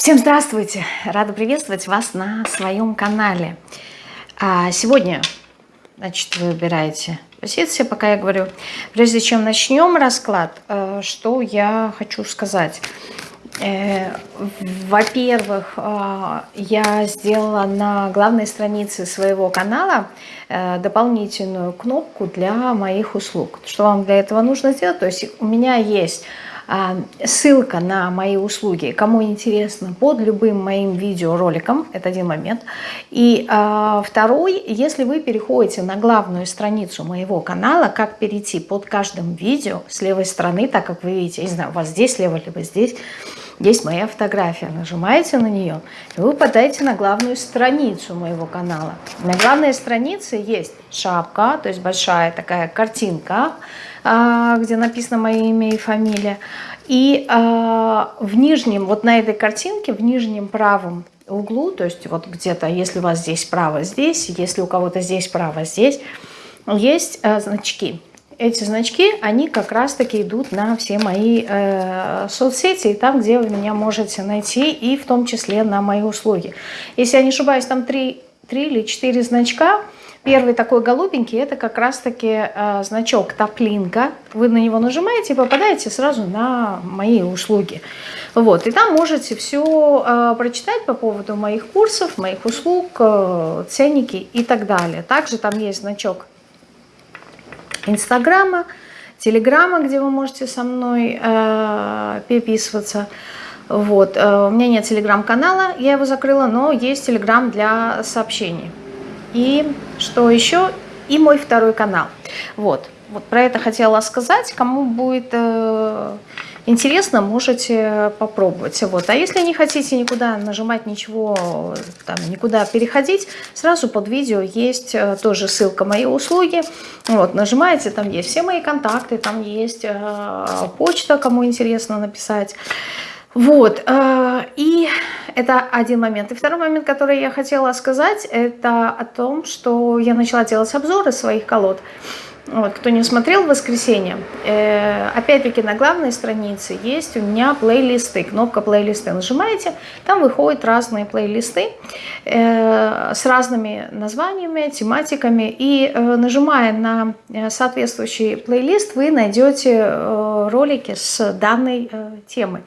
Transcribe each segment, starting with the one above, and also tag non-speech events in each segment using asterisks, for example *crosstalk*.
Всем здравствуйте! Рада приветствовать вас на своем канале. А сегодня, значит, вы выбираете позиции, пока я говорю. Прежде чем начнем расклад, э, что я хочу сказать. Э, во-первых, э, я сделала на главной странице своего канала дополнительную кнопку для моих услуг. Что вам для этого нужно сделать? То есть у меня есть ссылка на мои услуги, кому интересно, под любым моим видеороликом, это один момент. И а, второй, если вы переходите на главную страницу моего канала, как перейти под каждым видео с левой стороны, так как вы видите, я не знаю, у вас здесь слева, либо здесь, есть моя фотография. Нажимаете на нее, и вы попадаете на главную страницу моего канала. На главной странице есть шапка, то есть большая такая картинка, а, где написано мое имя и фамилия. И а, в нижнем, вот на этой картинке, в нижнем правом углу, то есть вот где-то, если у вас здесь право здесь, если у кого-то здесь право здесь, есть а, значки. Эти значки, они как раз-таки идут на все мои э, соцсети, там, где вы меня можете найти, и в том числе на мои услуги. Если я не ошибаюсь, там три, три или четыре значка – Первый такой голубенький, это как раз-таки э, значок топлинка. Вы на него нажимаете и попадаете сразу на мои услуги. Вот, и там можете все э, прочитать по поводу моих курсов, моих услуг, э, ценники и так далее. Также там есть значок Инстаграма, Телеграма, где вы можете со мной э, переписываться. Вот. Э, у меня нет телеграм-канала, я его закрыла, но есть телеграм для сообщений. И что еще? И мой второй канал. Вот. Вот про это хотела сказать. Кому будет э, интересно, можете попробовать. Вот. А если не хотите никуда нажимать ничего, там, никуда переходить, сразу под видео есть э, тоже ссылка мои услуги. Вот, нажимаете, там есть все мои контакты, там есть э, почта, кому интересно написать. Вот, э, и это один момент. И второй момент, который я хотела сказать, это о том, что я начала делать обзоры своих колод. Вот, кто не смотрел в воскресенье, э, опять-таки на главной странице есть у меня плейлисты, кнопка плейлисты. Нажимаете, там выходят разные плейлисты э, с разными названиями, тематиками. И нажимая на соответствующий плейлист, вы найдете ролики с данной э, темой.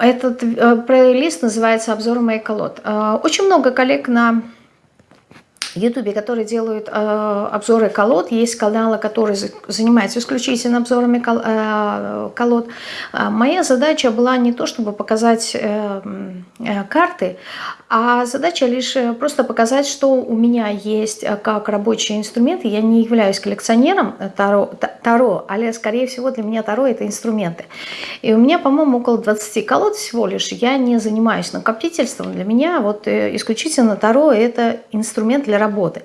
Этот э, плейлист называется «Обзор моих колод». Э, очень много коллег на Ютубе, которые делают э, обзоры колод. Есть каналы, которые занимаются исключительно обзорами кол, э, колод. А моя задача была не то, чтобы показать э, э, карты, а задача лишь э, просто показать, что у меня есть э, как рабочий инструмент. Я не являюсь коллекционером Таро, таро а скорее всего для меня Таро это инструменты. И у меня, по-моему, около 20 колод всего лишь. Я не занимаюсь накопительством. Для меня вот исключительно Таро это инструмент для работы.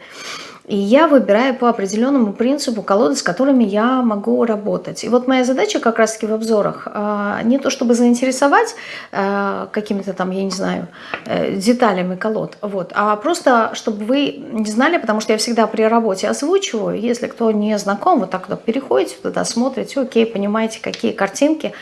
И я выбираю по определенному принципу колоды, с которыми я могу работать. И вот моя задача как раз-таки в обзорах а, не то чтобы заинтересовать а, какими-то там, я не знаю, э, деталями колод, вот, а просто чтобы вы не знали, потому что я всегда при работе озвучиваю, если кто не знаком, вот так вот переходите туда, смотрите, окей, понимаете, какие картинки,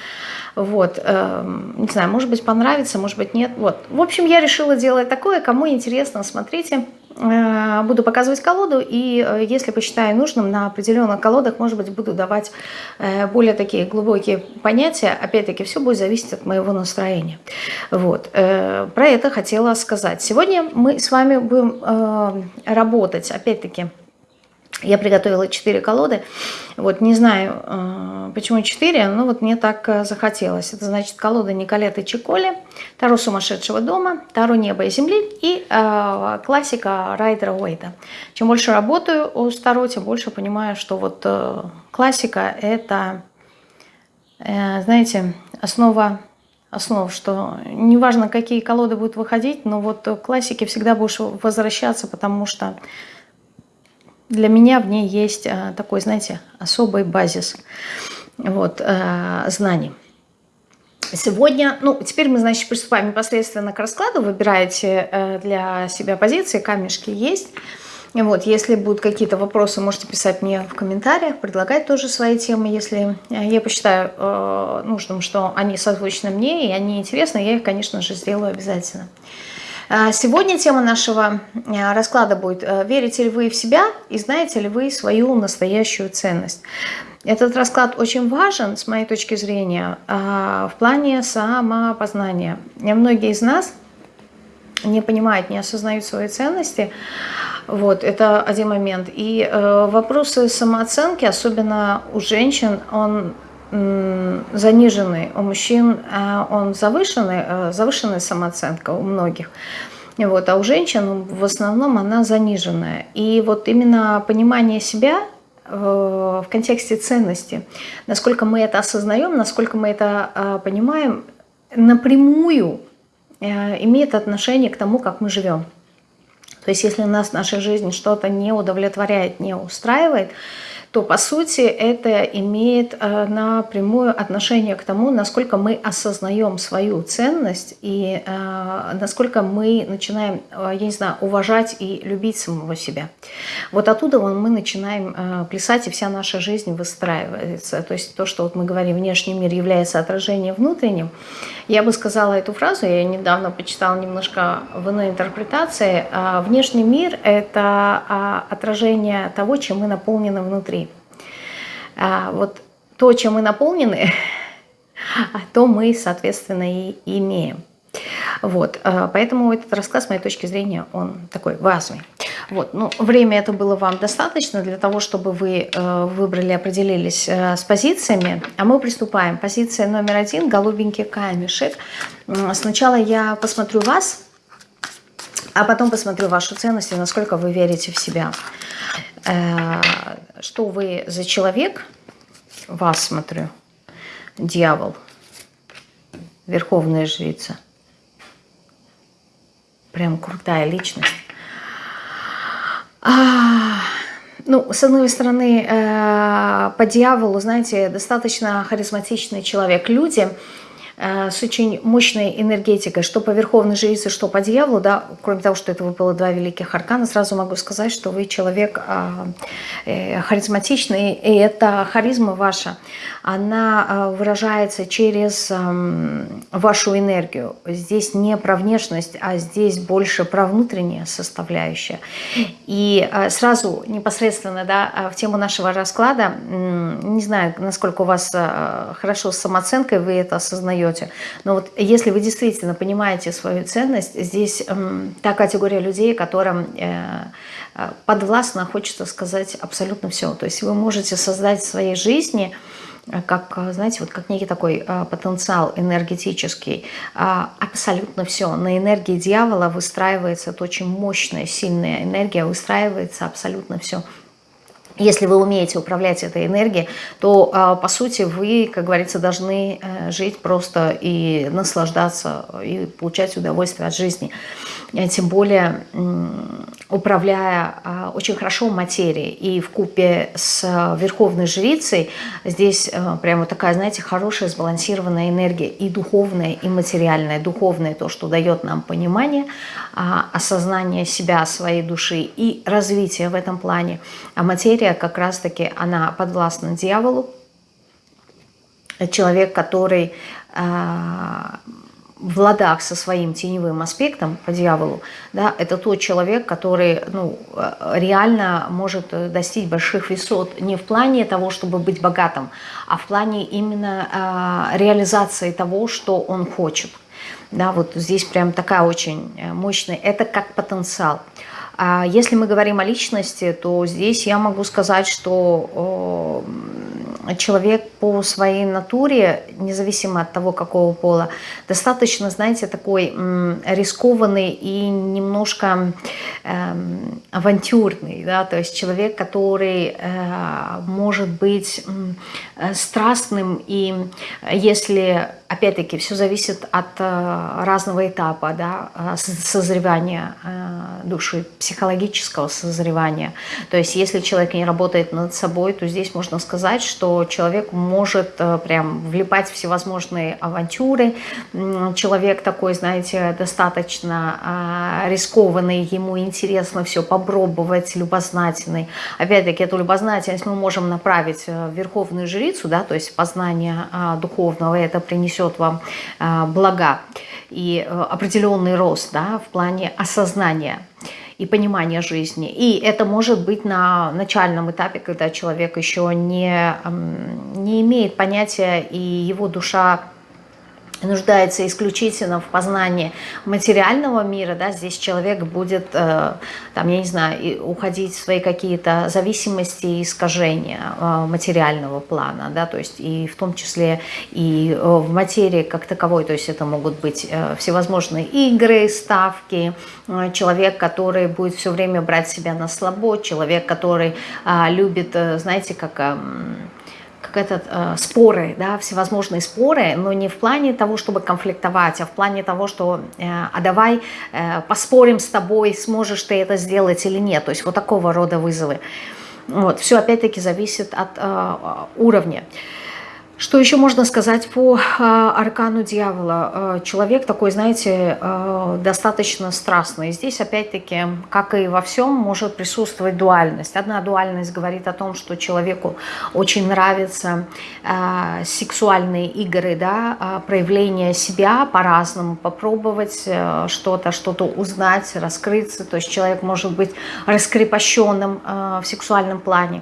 вот, э, не знаю, может быть понравится, может быть нет, вот. В общем, я решила делать такое, кому интересно, смотрите, буду показывать колоду, и э, если посчитаю нужным, на определенных колодах, может быть, буду давать э, более такие глубокие понятия. Опять-таки, все будет зависеть от моего настроения. Вот. Про это хотела сказать. Сегодня мы с вами будем работать, опять-таки, я приготовила 4 колоды. Вот не знаю, э, почему 4, но вот мне так э, захотелось. Это значит колода Николеты Чиколи, Таро сумасшедшего дома, Таро неба и земли и э, классика Райдера Уэйта. Чем больше работаю с Таро, тем больше понимаю, что вот э, классика это, э, знаете, основа основ, что неважно, какие колоды будут выходить, но вот классики всегда будешь возвращаться, потому что для меня в ней есть э, такой, знаете, особый базис вот, э, знаний. Сегодня, ну, теперь мы, значит, приступаем непосредственно к раскладу. Выбираете э, для себя позиции, камешки есть. Вот, если будут какие-то вопросы, можете писать мне в комментариях, предлагать тоже свои темы, если я посчитаю нужным, что они созвучны мне и они интересны, я их, конечно же, сделаю обязательно. Э, сегодня тема нашего э, расклада будет «Верите ли вы в себя и знаете ли вы свою настоящую ценность?». Этот расклад очень важен, с моей точки зрения, в плане самопознания. Многие из нас не понимают, не осознают свои ценности, вот, это один момент. И э, вопросы самооценки, особенно у женщин, он заниженный, у мужчин э, он завышенный, э, завышенная самооценка у многих. Вот, а у женщин в основном она заниженная. И вот именно понимание себя э, в контексте ценности, насколько мы это осознаем, насколько мы это э, понимаем, напрямую имеет отношение к тому, как мы живем. То есть если нас в нашей жизни что-то не удовлетворяет, не устраивает, то по сути это имеет э, напрямую отношение к тому, насколько мы осознаем свою ценность и э, насколько мы начинаем, э, я не знаю, уважать и любить самого себя. Вот оттуда мы начинаем плясать, и вся наша жизнь выстраивается. То есть то, что вот мы говорим, внешний мир является отражением внутренним. Я бы сказала эту фразу, я недавно почитала немножко в иной интерпретации. Внешний мир – это отражение того, чем мы наполнены внутри. А, вот то, чем мы наполнены, *laughs* то мы, соответственно, и имеем. Вот, а, поэтому этот рассказ, с моей точки зрения, он такой важный. Вот, ну, время это было вам достаточно для того, чтобы вы э, выбрали, определились э, с позициями. А мы приступаем. Позиция номер один – голубенький камешек. Сначала я посмотрю вас, а потом посмотрю вашу ценность и насколько вы верите в себя. Э, что вы за человек, вас смотрю, дьявол, верховная жрица. Прям крутая личность. А, ну, с одной стороны, э, по дьяволу, знаете, достаточно харизматичный человек. Люди с очень мощной энергетикой, что по Верховной Жрице, что по дьяволу, да, кроме того, что это выпало два великих аркана, сразу могу сказать, что вы человек а, э, харизматичный, и эта харизма ваша, она а, выражается через вашу энергию. Здесь не про внешность, а здесь больше про внутреннее составляющее. И а, сразу непосредственно да, в тему нашего расклада, не знаю, насколько у вас хорошо с самооценкой, вы это осознаете, даете. Но вот если вы действительно понимаете свою ценность, здесь э, та категория людей, которым э, э, подвластно, хочется сказать, абсолютно все. То есть вы можете создать в своей жизни э, как, знаете, вот как некий такой э, потенциал энергетический, э, абсолютно все. На энергии дьявола выстраивается, это очень мощная, сильная энергия, выстраивается абсолютно все. Если вы умеете управлять этой энергией, то, а, по сути, вы, как говорится, должны э, жить просто и наслаждаться, и получать удовольствие от жизни. Э, тем более, управляя а, очень хорошо материей. И в купе с Верховной Жрицей здесь э, прямо такая, знаете, хорошая сбалансированная энергия и духовная, и материальная. Духовная – то, что дает нам понимание, а, осознание себя, своей души и развитие в этом плане. А материя как раз-таки, она подвластна дьяволу. Человек, который э, в ладах со своим теневым аспектом по дьяволу, да, это тот человек, который ну, реально может достичь больших высот не в плане того, чтобы быть богатым, а в плане именно э, реализации того, что он хочет. Да, вот здесь прям такая очень мощная, это как потенциал. А если мы говорим о личности, то здесь я могу сказать, что человек по своей натуре, независимо от того, какого пола, достаточно, знаете, такой рискованный и немножко э, авантюрный, да, то есть человек, который э, может быть э, страстным, и если опять-таки, все зависит от э, разного этапа да, э, созревания э, души, психологического созревания. То есть, если человек не работает над собой, то здесь можно сказать, что человек может прям влипать в всевозможные авантюры. Человек такой, знаете, достаточно рискованный, ему интересно все попробовать, любознательный. Опять-таки, эту любознательность мы можем направить в верховную жрицу, да, то есть познание духовного, это принесет принесет вам а, блага и э, определенный рост да, в плане осознания и понимания жизни. И это может быть на начальном этапе, когда человек еще не, не имеет понятия, и его душа нуждается исключительно в познании материального мира, да, здесь человек будет, э, там, я не знаю, уходить в свои какие-то зависимости и искажения э, материального плана, да, то есть и в том числе и э, в материи как таковой, то есть это могут быть всевозможные игры, ставки, человек, который будет все время брать себя на слабо, человек, который любит, знаете, как как этот, э, споры, да, всевозможные споры, но не в плане того, чтобы конфликтовать, а в плане того, что э, а давай э, поспорим с тобой, сможешь ты это сделать или нет. То есть вот такого рода вызовы. Вот, все опять-таки зависит от э, уровня. Что еще можно сказать по э, аркану дьявола? Э, человек такой, знаете, э, достаточно страстный. Здесь, опять-таки, как и во всем, может присутствовать дуальность. Одна дуальность говорит о том, что человеку очень нравятся сексуальные игры, да, проявление себя по-разному, попробовать что-то, что-то узнать, раскрыться. То есть человек может быть раскрепощенным в сексуальном плане.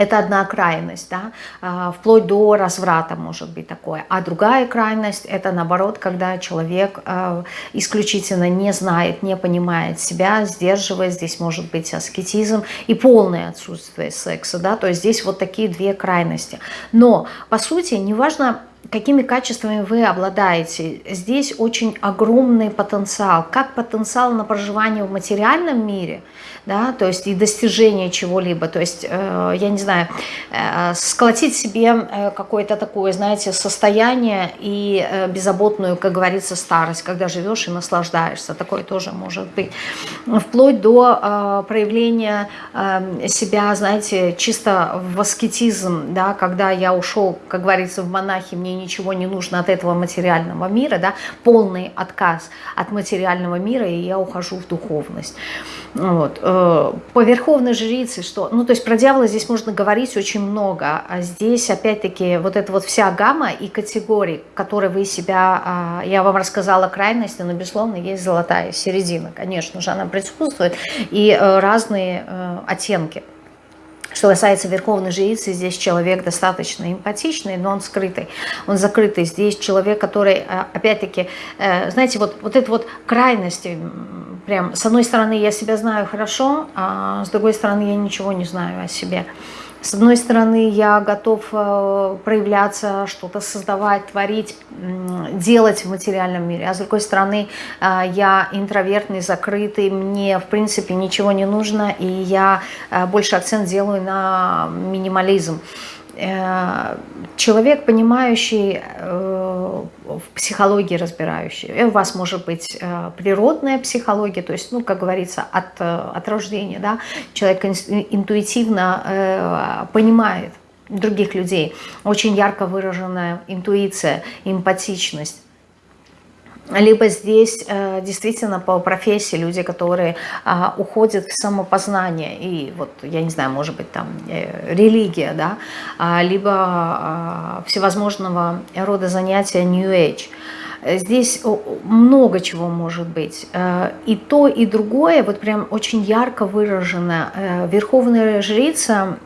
Это одна крайность, да, а, вплоть до разврата может быть такое. А другая крайность – это наоборот, когда человек а, исключительно не знает, не понимает себя, сдерживает, здесь может быть аскетизм и полное отсутствие секса, да, то есть здесь вот такие две крайности. Но, по сути, неважно, какими качествами вы обладаете. Здесь очень огромный потенциал, как потенциал на проживание в материальном мире – да, то есть и достижение чего-либо, то есть, э, я не знаю, э, сколотить себе э, какое-то такое, знаете, состояние и э, беззаботную, как говорится, старость, когда живешь и наслаждаешься, такое тоже может быть, вплоть до э, проявления э, себя, знаете, чисто в аскетизм, да, когда я ушел, как говорится, в монахи, мне ничего не нужно от этого материального мира, да, полный отказ от материального мира, и я ухожу в духовность. Вот. Э, по верховной жрице, что, ну, то есть про дьявола здесь можно говорить очень много, а здесь, опять-таки, вот эта вот вся гамма и категории, которые вы себя, а, я вам рассказала крайности, но, безусловно, есть золотая середина, конечно же, она присутствует, и э, разные э, оттенки. Что касается верховной жрицы, здесь человек достаточно эмпатичный, но он скрытый, он закрытый. Здесь человек, который, опять-таки, знаете, вот, вот это вот крайности, прям, с одной стороны, я себя знаю хорошо, а с другой стороны, я ничего не знаю о себе. С одной стороны, я готов э, проявляться, что-то создавать, творить, делать в материальном мире. А с другой стороны, э, я интровертный, закрытый, мне, в принципе, ничего не нужно, и я э, больше акцент делаю на минимализм. Э, человек, понимающий э, в психологии, разбирающий. У вас может быть э, природная психология, то есть, ну, как говорится, от, от рождения, да, человек интуитивно понимает других людей, очень ярко выраженная интуиция, эмпатичность либо здесь э, действительно по профессии люди, которые э, уходят в самопознание, и вот, я не знаю, может быть, там э, религия, да, э, либо э, всевозможного рода занятия New Age. Здесь много чего может быть. Э, и то, и другое, вот прям очень ярко выражено. Верховная жрица,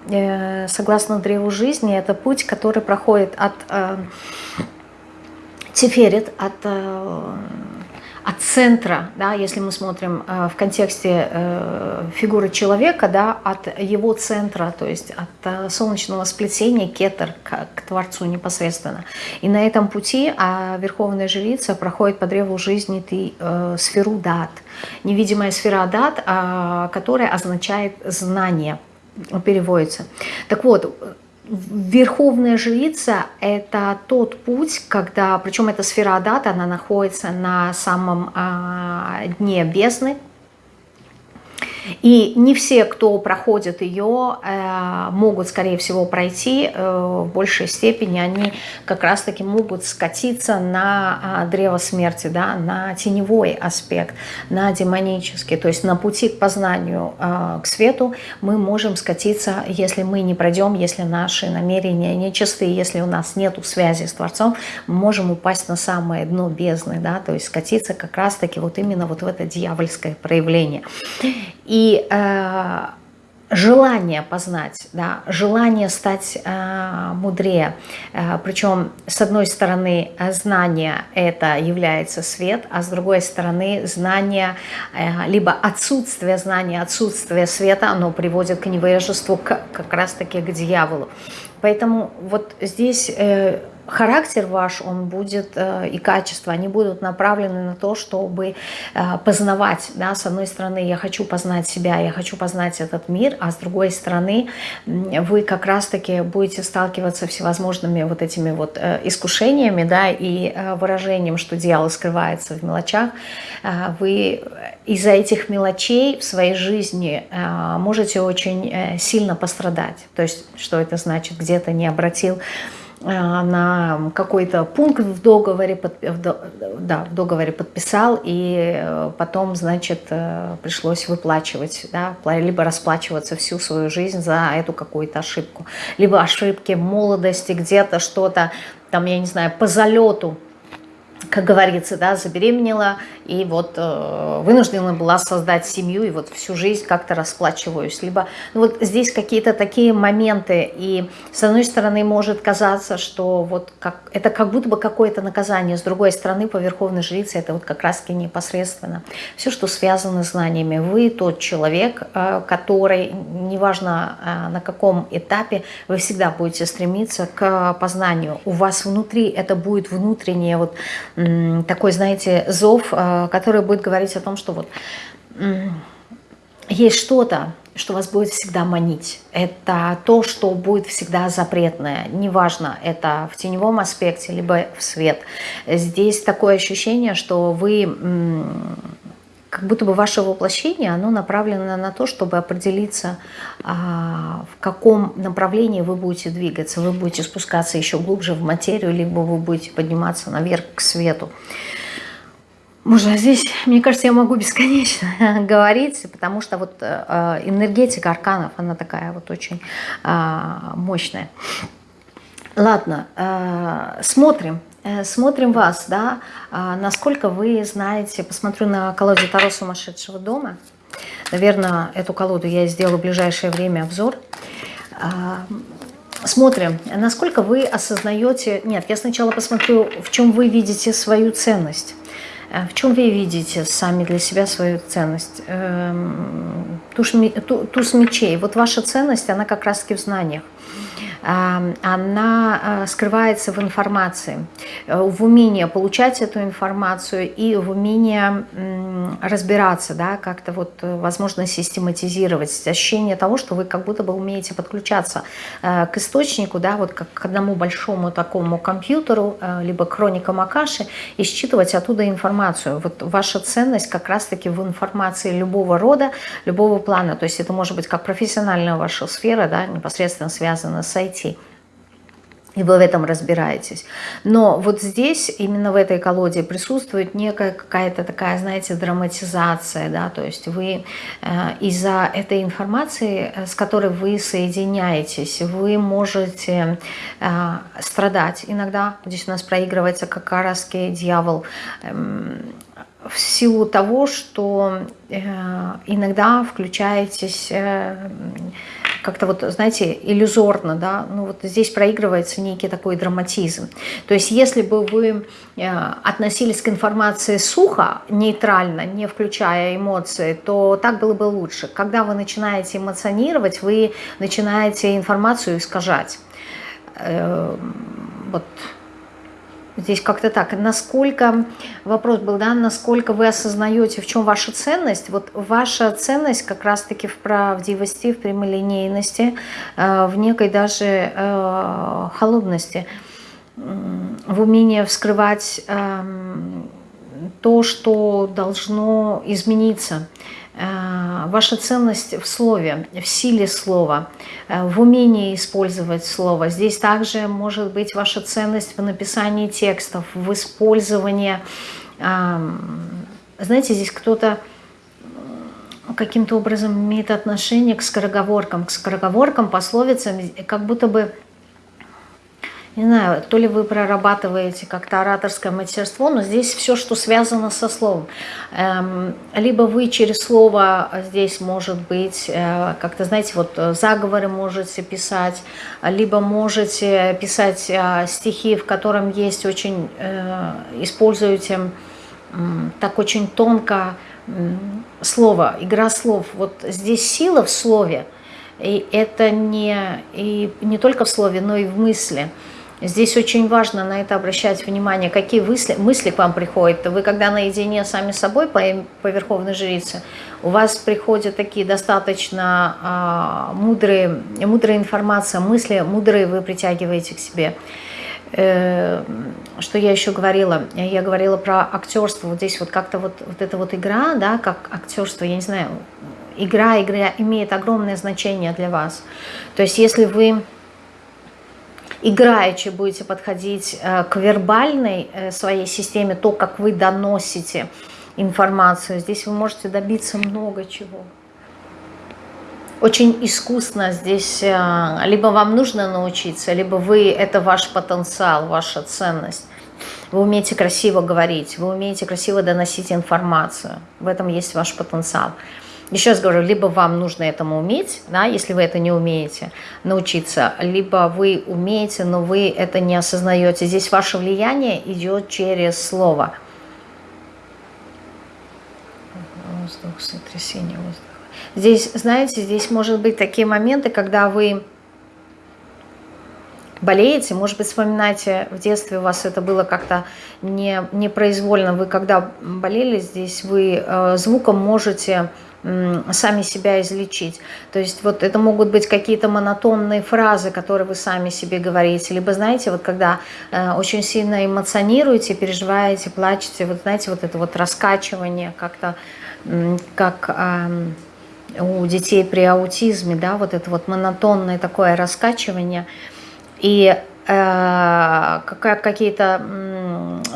согласно древу жизни, это путь, который проходит от Тиферет от, э, от центра, да, если мы смотрим э, в контексте э, фигуры человека, да, от его центра, то есть от солнечного сплетения кетер к, к Творцу непосредственно. И на этом пути а Верховная Жрица проходит по древу жизни ты, сферу дат, невидимая сфера дат, э, которая означает знание, переводится. Так вот, Верховная жрица – это тот путь, когда, причем эта сфера Адата, она находится на самом а, дне бездны, и не все, кто проходит ее, э, могут, скорее всего, пройти э, в большей степени. Они как раз-таки могут скатиться на а, древо смерти, да, на теневой аспект, на демонический. То есть на пути к познанию, э, к свету мы можем скатиться, если мы не пройдем, если наши намерения нечистые, если у нас нет связи с Творцом, мы можем упасть на самое дно бездны, да, то есть скатиться как раз-таки вот именно вот в это дьявольское проявление. И э, желание познать, да, желание стать э, мудрее. Э, причем, с одной стороны, знание это является свет, а с другой стороны, знание, э, либо отсутствие знания, отсутствие света, оно приводит к невежеству, к, как раз-таки к дьяволу. Поэтому вот здесь... Э, характер ваш, он будет, э, и качества, они будут направлены на то, чтобы э, познавать, да, с одной стороны, я хочу познать себя, я хочу познать этот мир, а с другой стороны, вы как раз-таки будете сталкиваться всевозможными вот этими вот э, искушениями, да, и выражением, что дьявол скрывается в мелочах, вы из-за этих мелочей в своей жизни можете очень сильно пострадать, то есть, что это значит, где-то не обратил на какой-то пункт в договоре, да, в договоре подписал, и э, потом, значит, э, пришлось выплачивать, да, либо расплачиваться всю свою жизнь за эту какую-то ошибку. Либо ошибки молодости, где-то что-то, там, я не знаю, по залету как говорится, да, забеременела, и вот э, вынуждена была создать семью, и вот всю жизнь как-то расплачиваюсь. Либо ну, вот здесь какие-то такие моменты, и с одной стороны может казаться, что вот как, это как будто бы какое-то наказание, с другой стороны по Верховной Жрице это вот как раз-таки непосредственно. Все, что связано с знаниями. Вы тот человек, э, который, неважно э, на каком этапе, вы всегда будете стремиться к познанию. У вас внутри это будет внутреннее вот такой, знаете, зов, э, который будет говорить о том, что вот есть что-то, что вас будет всегда манить. Это то, что будет всегда запретное. Неважно, это в теневом аспекте, либо в свет. Здесь такое ощущение, что вы как будто бы ваше воплощение, оно направлено на то, чтобы определиться, а, в каком направлении вы будете двигаться. Вы будете спускаться еще глубже в материю, либо вы будете подниматься наверх к свету. Можно здесь, мне кажется, я могу бесконечно *laughs* говорить, потому что вот э, энергетика арканов, она такая вот очень а, мощная. Ладно, э, смотрим. Э, смотрим вас, да, а, насколько вы знаете, посмотрю на колоду Таро сумасшедшего дома. Наверное, эту колоду я сделаю в ближайшее время обзор. А, смотрим, насколько вы осознаете... Нет, я сначала посмотрю, в чем вы видите свою ценность. Э, в чем вы видите сами для себя свою ценность? Эм, туз мечей. Вот ваша ценность, она как раз-таки в знаниях она а, скрывается в информации, э, в умении получать эту информацию и в умении разбираться, да, как-то вот, э, возможно, систематизировать, ощущение того, что вы как будто бы умеете подключаться э, к источнику, да, вот как к одному большому такому компьютеру, либо хроникам Акаши, и считывать оттуда информацию. Вот ваша ценность как раз-таки в информации любого рода, любого плана, то есть это может быть как профессиональная ваша сфера, да, непосредственно связана с IT. И вы в этом разбираетесь. Но вот здесь, именно в этой колоде, присутствует некая какая-то такая, знаете, драматизация, да, то есть вы э, из-за этой информации, э, с которой вы соединяетесь, вы можете э, страдать. Иногда здесь у нас проигрывается как дьявол, э, в силу того, что э, иногда включаетесь... Э, как-то вот, знаете, иллюзорно, да, ну вот здесь проигрывается некий такой драматизм. То есть если бы вы э, относились к информации сухо, нейтрально, не включая эмоции, то так было бы лучше. Когда вы начинаете эмоционировать, вы начинаете информацию искажать. Вот Здесь как-то так. Насколько, вопрос был, да, насколько вы осознаете, в чем ваша ценность? Вот ваша ценность как раз-таки в правдивости, в прямолинейности, э, в некой даже э, холодности, в умении вскрывать эм, то, что должно измениться. Э, ваша ценность в слове, в силе слова, э, в умении использовать слово. Здесь также может быть ваша ценность в написании текстов, в использовании. Знаете, здесь кто-то каким-то образом имеет отношение к скороговоркам, к скороговоркам, пословицам, как будто бы не знаю, то ли вы прорабатываете как-то ораторское мастерство, но здесь все, что связано со словом. Эм, либо вы через слово здесь, может быть, э, как-то, знаете, вот заговоры можете писать, либо можете писать э, стихи, в котором есть очень, э, используете так очень тонко слово, игра слов. Вот здесь сила в слове, и это не, и не только в слове, но и в мысли. Здесь очень важно на это обращать внимание, какие мысли, мысли к вам приходят. Вы когда наедине сами собой по, по Верховной Жрице, у вас приходят такие достаточно а, мудрые, мудрая информация, мысли мудрые вы притягиваете к себе. Э, что я еще говорила? Я говорила про актерство. Вот здесь вот как-то вот, вот эта вот игра, да, как актерство, я не знаю, игра, игра имеет огромное значение для вас. То есть если вы играючи будете подходить э, к вербальной э, своей системе, то, как вы доносите информацию, здесь вы можете добиться много чего. Очень искусно здесь, э, либо вам нужно научиться, либо вы, это ваш потенциал, ваша ценность. Вы умеете красиво говорить, вы умеете красиво доносить информацию. В этом есть ваш потенциал. Еще раз говорю, либо вам нужно этому уметь, да, если вы это не умеете, научиться, либо вы умеете, но вы это не осознаете. Здесь ваше влияние идет через слово. Воздух, сотрясение воздуха. Здесь, знаете, здесь может быть такие моменты, когда вы болеете, может быть, вспоминаете, в детстве у вас это было как-то не, непроизвольно, вы когда болели здесь, вы э, звуком можете сами себя излечить. То есть вот это могут быть какие-то монотонные фразы, которые вы сами себе говорите. Либо, знаете, вот когда э, очень сильно эмоционируете, переживаете, плачете, вот знаете, вот это вот раскачивание как-то, как э, у детей при аутизме, да, вот это вот монотонное такое раскачивание. И какие-то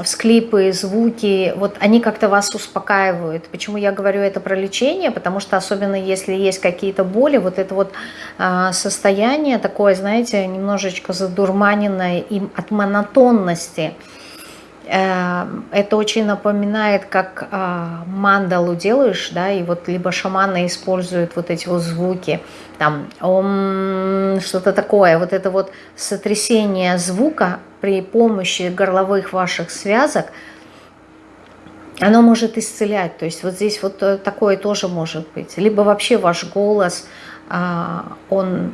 всклипы, звуки, вот они как-то вас успокаивают. Почему я говорю это про лечение? Потому что особенно если есть какие-то боли, вот это вот э, состояние такое, знаете, немножечко задурманенное им от монотонности – это очень напоминает, как а, мандалу делаешь, да, и вот либо шаманы используют вот эти вот звуки, там, что-то такое, вот это вот сотрясение звука при помощи горловых ваших связок, оно может исцелять, то есть вот здесь вот э, такое тоже может быть. Либо вообще ваш голос, он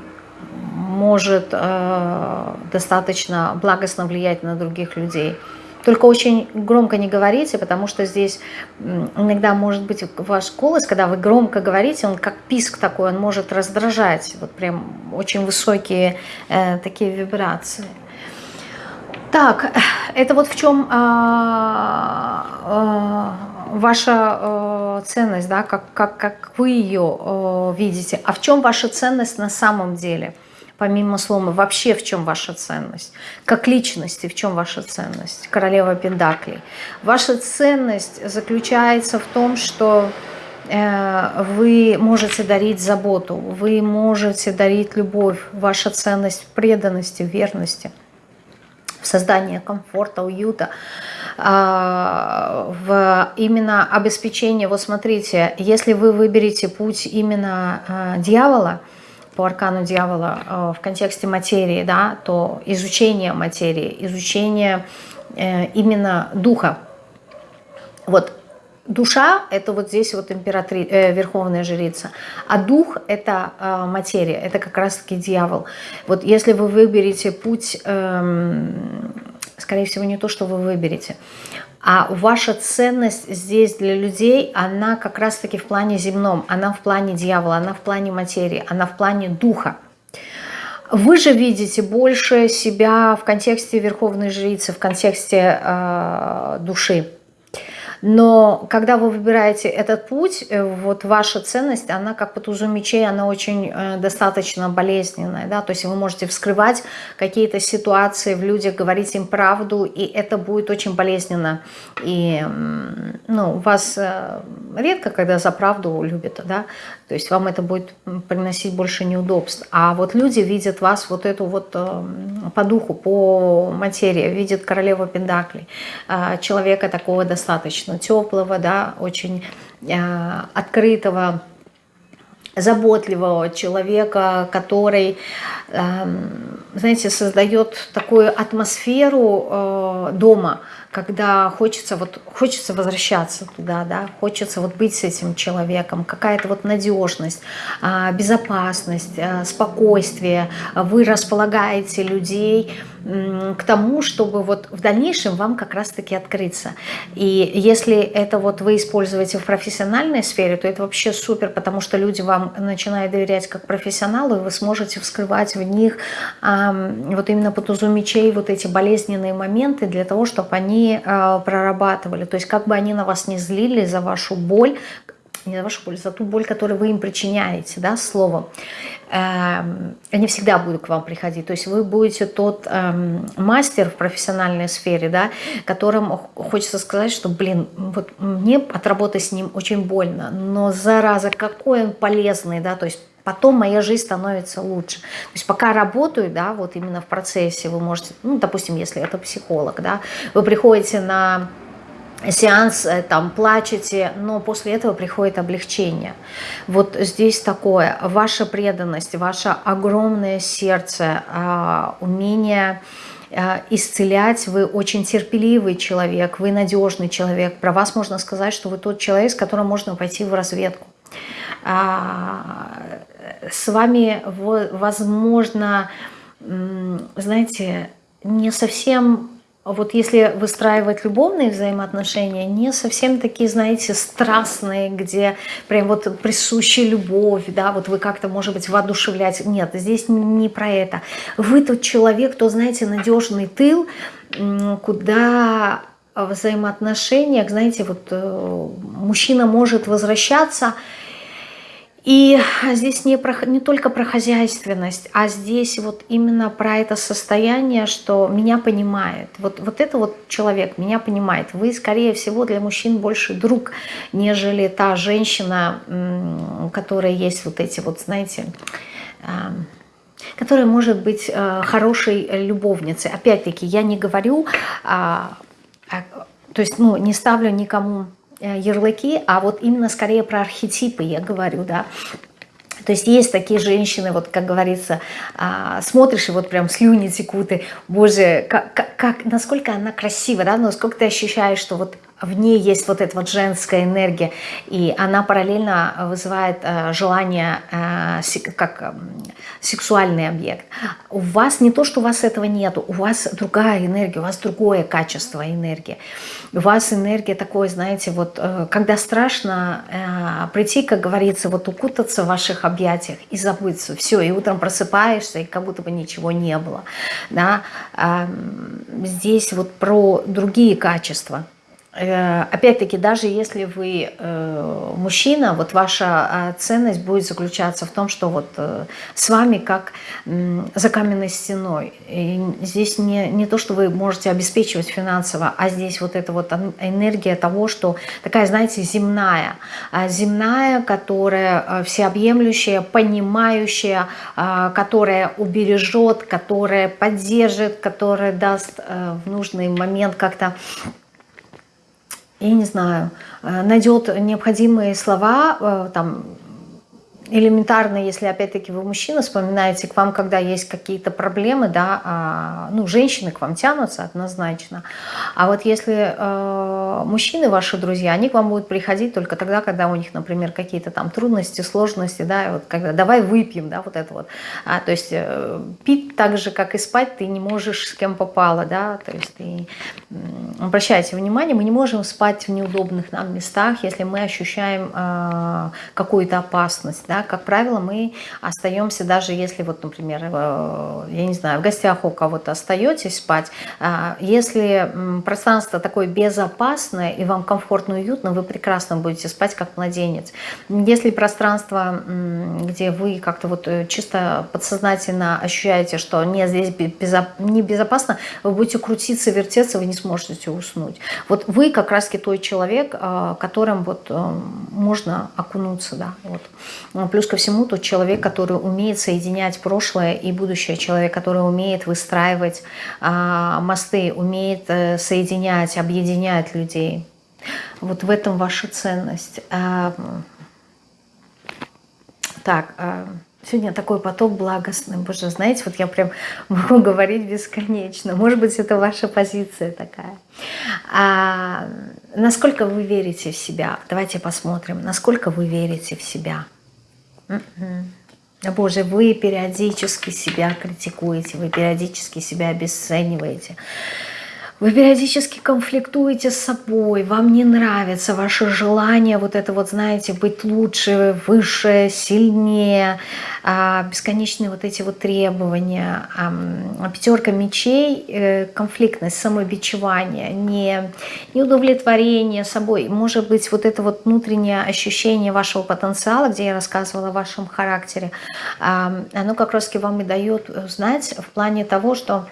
может э, достаточно благостно влиять на других людей. Только очень громко не говорите, потому что здесь иногда может быть ваш голос, когда вы громко говорите, он как писк такой, он может раздражать. Вот прям очень высокие э, такие вибрации. Так, это вот в чем а, а, ваша а, ценность, да, как, как, как вы ее а, видите, а в чем ваша ценность на самом деле – помимо слома, вообще в чем ваша ценность? Как личности, в чем ваша ценность? Королева Пендаклей. Ваша ценность заключается в том, что э, вы можете дарить заботу, вы можете дарить любовь, ваша ценность в преданности, в верности, в создании комфорта, уюта, а, в именно обеспечение. Вот смотрите, если вы выберете путь именно э, дьявола – по аркану дьявола э, в контексте материи, да, то изучение материи, изучение э, именно духа. Вот душа – это вот здесь вот императри... э, верховная жрица, а дух – это э, материя, это как раз-таки дьявол. Вот если вы выберете путь э, скорее всего, не то, что вы выберете. А ваша ценность здесь для людей, она как раз-таки в плане земном, она в плане дьявола, она в плане материи, она в плане духа. Вы же видите больше себя в контексте верховной жрицы, в контексте э, души. Но когда вы выбираете этот путь, э, вот ваша ценность, она как по тузу мечей, она очень э, достаточно болезненная. Да? То есть вы можете вскрывать какие-то ситуации в людях, говорить им правду, и это будет очень болезненно. И ну, вас э, редко, когда за правду любят, да? То есть вам это будет приносить больше неудобств. А вот люди видят вас вот эту вот по духу, по материи, видят королеву Пендаклей, человека такого достаточно теплого, да, очень э, открытого, заботливого человека, который, э, знаете, создает такую атмосферу э, дома, когда хочется, вот, хочется возвращаться туда, да, хочется вот быть с этим человеком, какая-то вот надежность, э, безопасность, э, спокойствие. Вы располагаете людей, к тому, чтобы вот в дальнейшем вам как раз-таки открыться. И если это вот вы используете в профессиональной сфере, то это вообще супер, потому что люди вам начинают доверять как профессионалу, и вы сможете вскрывать в них вот именно по тузу мечей вот эти болезненные моменты для того, чтобы они э, прорабатывали. То есть как бы они на вас не злили за вашу боль, не за вашу боль, за ту боль, которую вы им причиняете, да, словом. Эм, они всегда будут к вам приходить. То есть вы будете тот эм, мастер в профессиональной сфере, да, которому хочется сказать, что, блин, вот мне отработать с ним очень больно, но зараза, какой он полезный, да, то есть потом моя жизнь становится лучше. То есть пока работаю, да, вот именно в процессе вы можете, ну, допустим, если это психолог, да, вы приходите на сеанс, э, там плачете, но после этого приходит облегчение. Вот здесь такое, ваша преданность, ваше огромное сердце, а, умение а, исцелять, вы очень терпеливый человек, вы надежный человек. Про вас можно сказать, что вы тот человек, с которым можно пойти в разведку. С вами, возможно, знаете, не совсем вот если выстраивать любовные взаимоотношения, не совсем такие, знаете, страстные, где прям вот присущая любовь, да, вот вы как-то, может быть, воодушевлять. Нет, здесь не про это. Вы тот человек, кто, знаете, надежный тыл, куда в взаимоотношениях, знаете, вот э, мужчина может возвращаться, и здесь не, про, не только про хозяйственность, а здесь вот именно про это состояние, что меня понимает. Вот, вот это вот человек меня понимает. Вы, скорее всего, для мужчин больше друг, нежели та женщина, которая есть вот эти вот, знаете, которая может быть э, хорошей любовницей. Опять-таки, я не говорю, а, то есть, ну, не ставлю никому ярлыки, а вот именно скорее про архетипы я говорю, да. То есть есть такие женщины, вот как говорится, а, смотришь и вот прям слюни текут, и, боже, как, как, насколько она красива, да, насколько ты ощущаешь, что вот в ней есть вот эта вот женская энергия, и она параллельно вызывает э, желание э, как э, сексуальный объект. У вас не то, что у вас этого нету, у вас другая энергия, у вас другое качество энергии. У вас энергия такой, знаете, вот э, когда страшно э, прийти, как говорится, вот укутаться в ваших объятиях и забыться, все, и утром просыпаешься, и как будто бы ничего не было. Да? Э, здесь вот про другие качества. Э, опять-таки, даже если вы э, мужчина, вот ваша э, ценность будет заключаться в том, что вот с вами как за каменной стеной. И здесь не, не то, что вы можете обеспечивать финансово, а здесь вот эта вот энергия того, что такая, знаете, земная. А земная, которая всеобъемлющая, понимающая, которая убережет, которая поддержит, которая даст в нужный момент как-то я не знаю, э, найдет необходимые слова, э, там, элементарно, если опять-таки вы мужчина, вспоминаете к вам, когда есть какие-то проблемы, да, а, ну, женщины к вам тянутся однозначно. А вот если э, мужчины, ваши друзья, они к вам будут приходить только тогда, когда у них, например, какие-то там трудности, сложности, да, вот когда давай выпьем, да, вот это вот. А, то есть э, пить так же, как и спать, ты не можешь с кем попало, да, то есть ты, обращайте внимание, мы не можем спать в неудобных нам местах, если мы ощущаем э, какую-то опасность, да, как правило, мы остаемся, даже если, вот, например, э, я не знаю, в гостях у кого-то остаетесь спать, а, если пространство такое безопасное и вам комфортно и уютно, вы прекрасно будете спать как младенец. Если пространство, где вы как-то вот э, чисто подсознательно ощущаете, что нет, здесь небезопасно, вы будете крутиться, вертеться, вы не сможете уснуть. Вот вы как раз-таки той человек, а, которым вот э, можно окунуться, да, вот. Плюс ко всему тот человек, который умеет соединять прошлое и будущее, человек, который умеет выстраивать а, мосты, умеет а, соединять, объединять людей. Вот в этом ваша ценность. А, так, а, сегодня такой поток благостный. Боже, знаете, вот я прям *laughs* могу говорить бесконечно. Может быть, это ваша позиция такая. А, насколько вы верите в себя? Давайте посмотрим, насколько вы верите в себя. Боже, вы периодически себя критикуете, вы периодически себя обесцениваете. Вы периодически конфликтуете с собой, вам не нравится ваше желание, вот это вот, знаете, быть лучше, выше, сильнее, а, бесконечные вот эти вот требования. Пятерка мечей, э, конфликтность, самобичевание, не, неудовлетворение собой. Может быть, вот это вот внутреннее ощущение вашего потенциала, где я рассказывала о вашем характере, оно как раз вам и дает знать в плане того, что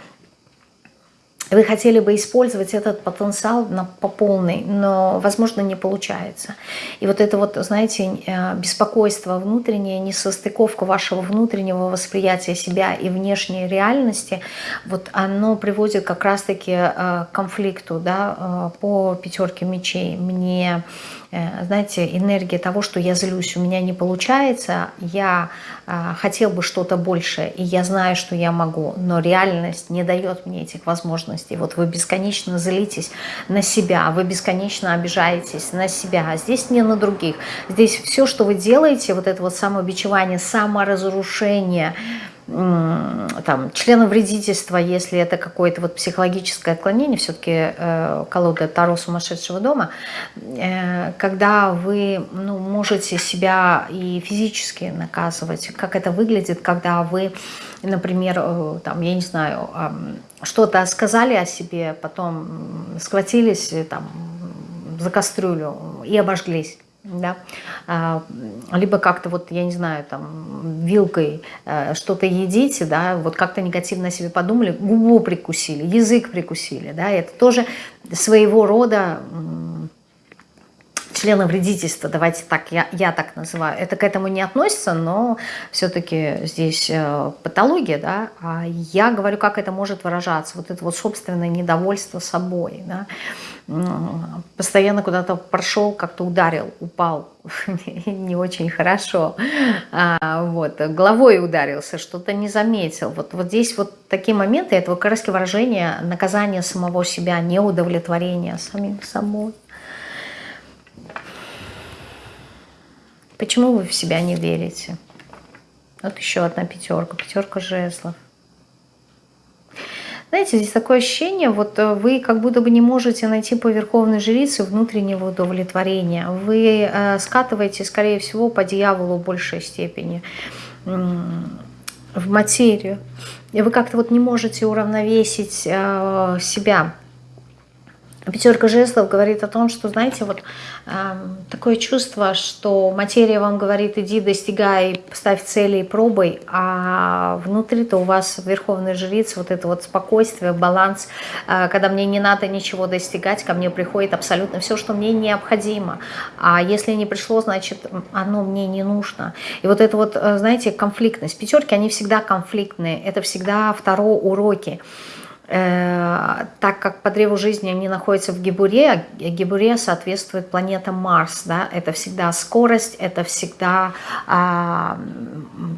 вы хотели бы использовать этот потенциал на, по полной, но, возможно, не получается. И вот это вот, знаете, э, беспокойство внутреннее, несостыковка вашего внутреннего восприятия себя и внешней реальности, вот оно приводит как раз-таки э, к конфликту да, э, по пятерке мечей. Мне знаете, энергия того, что я злюсь, у меня не получается, я а, хотел бы что-то большее, и я знаю, что я могу, но реальность не дает мне этих возможностей. Вот вы бесконечно злитесь на себя, вы бесконечно обижаетесь на себя, а здесь не на других. Здесь все, что вы делаете, вот это вот самобичевание, саморазрушение – там, члена вредительства, если это какое-то вот психологическое отклонение, все-таки э, колода Таро сумасшедшего дома, э, когда вы ну, можете себя и физически наказывать, как это выглядит, когда вы, например, э, там, я не знаю, э, что-то сказали о себе, потом схватились э, там, за кастрюлю и обожглись да, а, либо как-то вот, я не знаю, там, вилкой э, что-то едите, да, вот как-то негативно о себе подумали, губу прикусили, язык прикусили, да, это тоже своего рода члена вредительства, давайте так, я, я так называю. Это к этому не относится, но все-таки здесь э, патология, да, а я говорю, как это может выражаться, вот это вот собственное недовольство собой, да, постоянно куда-то прошел, как-то ударил, упал, *laughs* не очень хорошо, а, вот, головой ударился, что-то не заметил. Вот, вот здесь вот такие моменты, это как раз выражение наказания самого себя, неудовлетворения самим собой. Почему вы в себя не верите? Вот еще одна пятерка, пятерка жезлов. Знаете, здесь такое ощущение, вот э, вы как будто бы не можете найти по верховной жрице внутреннего удовлетворения. Вы э, скатываете, скорее всего, по дьяволу в большей степени, в материю. И вы как-то вот не можете уравновесить э, себя. Пятерка жезлов говорит о том, что, знаете, вот э, такое чувство, что материя вам говорит, иди, достигай, ставь цели и пробуй, а внутри-то у вас верховный жриц, вот это вот спокойствие, баланс, э, когда мне не надо ничего достигать, ко мне приходит абсолютно все, что мне необходимо, а если не пришло, значит, оно мне не нужно. И вот это вот, э, знаете, конфликтность. Пятерки, они всегда конфликтные, это всегда второе уроки. Так как по древу жизни они находятся в Гибуре, а Гибуре соответствует планета Марс, да, это всегда скорость, это всегда а,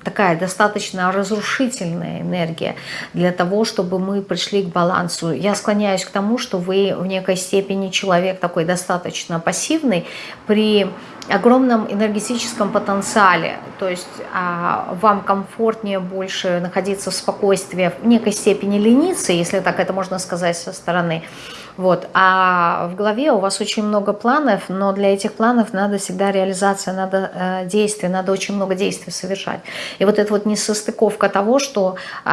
такая достаточно разрушительная энергия для того, чтобы мы пришли к балансу. Я склоняюсь к тому, что вы в некой степени человек такой достаточно пассивный при огромном энергетическом потенциале, то есть а, вам комфортнее больше находиться в спокойствии, в некой степени лениться, если так это можно сказать со стороны. Вот. А в голове у вас очень много планов, но для этих планов надо всегда реализация, надо э, действие, надо очень много действий совершать. И вот эта вот несостыковка того, что э,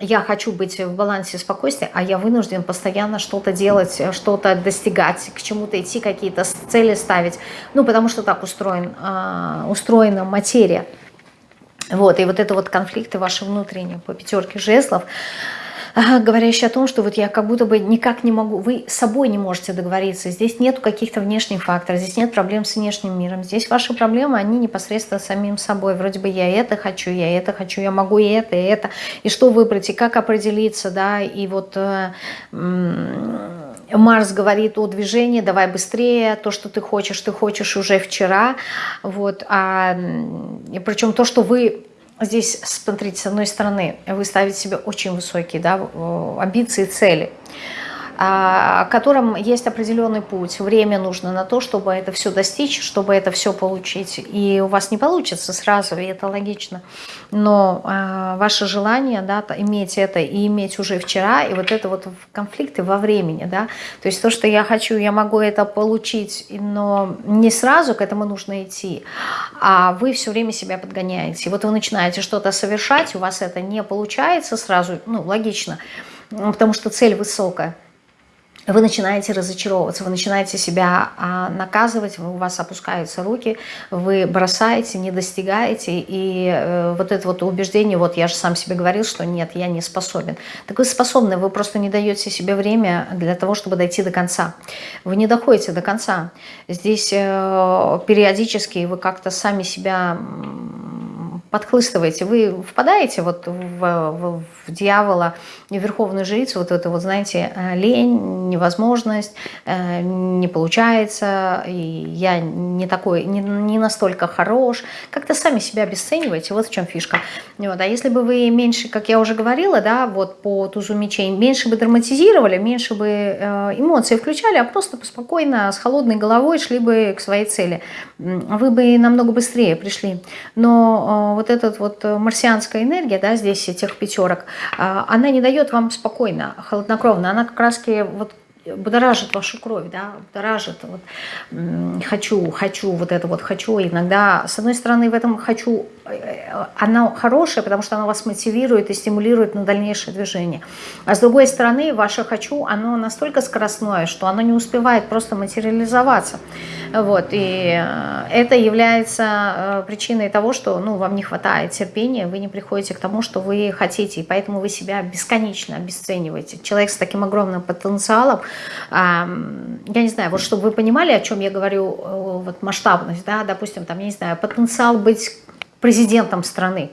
я хочу быть в балансе спокойствия, а я вынужден постоянно что-то делать, что-то достигать, к чему-то идти, какие-то цели ставить. Ну, потому что так устроен, э, устроена материя. Вот, и вот это вот конфликты ваши внутренние по пятерке жезлов, говорящий о том, что вот я как будто бы никак не могу, вы с собой не можете договориться, здесь нет каких-то внешних факторов, здесь нет проблем с внешним миром, здесь ваши проблемы, они непосредственно самим собой, вроде бы я это хочу, я это хочу, я могу и это, и это, и что выбрать, и как определиться, да, и вот... Э, Марс говорит о движении, давай быстрее, то, что ты хочешь, ты хочешь уже вчера, вот, а, причем то, что вы здесь, смотрите, с одной стороны, вы ставите себе очень высокие да, амбиции, цели – а, котором есть определенный путь. Время нужно на то, чтобы это все достичь, чтобы это все получить. И у вас не получится сразу, и это логично. Но э, ваше желание да, иметь это и иметь уже вчера, и вот это вот конфликты во времени. Да? То есть то, что я хочу, я могу это получить, но не сразу к этому нужно идти, а вы все время себя подгоняете. Вот вы начинаете что-то совершать, у вас это не получается сразу, ну, логично, потому что цель высокая вы начинаете разочаровываться, вы начинаете себя а, наказывать, у вас опускаются руки, вы бросаете, не достигаете, и э, вот это вот убеждение, вот я же сам себе говорил, что нет, я не способен. Так вы способны, вы просто не даете себе время для того, чтобы дойти до конца. Вы не доходите до конца. Здесь э, периодически вы как-то сами себя подхлыстываете, вы впадаете вот в, в, в дьявола, в верховную жрицу, вот это вот, знаете, э, лень, невозможность, э, не получается, и я не такой, не, не настолько хорош, как-то сами себя обесцениваете, вот в чем фишка. Вот. А если бы вы меньше, как я уже говорила, да, вот по тузу мечей, меньше бы драматизировали, меньше бы э, эмоции включали, а просто спокойно, с холодной головой шли бы к своей цели, вы бы намного быстрее пришли. Но вот эта вот марсианская энергия, да, здесь этих пятерок, она не дает вам спокойно, холоднокровно, она как раз вот будоражит вашу кровь, да, будоражит, вот, хочу, хочу, вот это вот хочу, иногда, с одной стороны, в этом хочу, она хорошая, потому что она вас мотивирует и стимулирует на дальнейшее движение, а с другой стороны, ваше хочу, оно настолько скоростное, что оно не успевает просто материализоваться, вот, и э, это является э, причиной того, что, ну, вам не хватает терпения, вы не приходите к тому, что вы хотите, и поэтому вы себя бесконечно обесцениваете. Человек с таким огромным потенциалом, я не знаю, вот чтобы вы понимали, о чем я говорю, э, вот масштабность, да, допустим, там, я не знаю, потенциал быть президентом страны,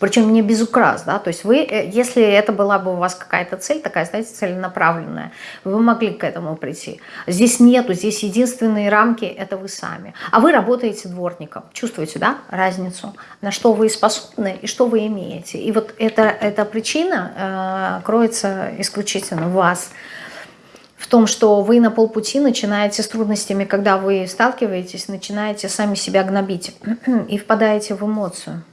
причем не без украс, да, то есть вы, э, если это была бы у вас какая-то цель, такая, знаете, целенаправленная, вы могли к этому прийти. Здесь нету, здесь единственные рамки – это вы сами. А вы работаете дворником, чувствуете, да, разницу, на что вы способны и что вы имеете. И вот эта, эта причина э, кроется исключительно в вас – в том, что вы на полпути начинаете с трудностями, когда вы сталкиваетесь, начинаете сами себя гнобить *clears throat* и впадаете в эмоцию.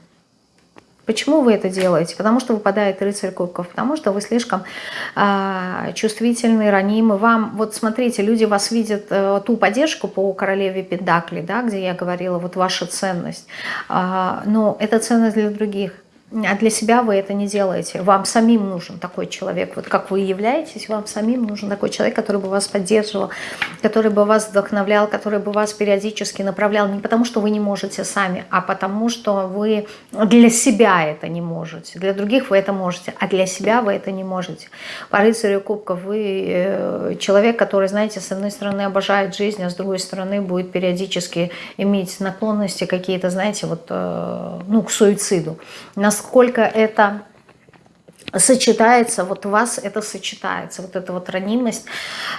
Почему вы это делаете? Потому что выпадает рыцарь кубков, потому что вы слишком э, чувствительны, ранимы. Вам, вот смотрите, люди вас видят, э, ту поддержку по королеве Пендакли, да, где я говорила, вот ваша ценность, э, но это ценность для других а для себя вы это не делаете. Вам самим нужен такой человек. Вот как вы являетесь, вам самим нужен такой человек, который бы вас поддерживал, который бы вас вдохновлял, который бы вас периодически направлял. Не потому, что вы не можете сами, а потому, что вы для себя это не можете. Для других вы это можете, а для себя вы это не можете. По рыцарю кубков вы э, человек, который, знаете, с одной стороны обожает жизнь, а с другой стороны будет периодически иметь наклонности какие-то, знаете, вот, э, ну, к суициду насколько это сочетается, вот у вас это сочетается, вот эта вот ранимость,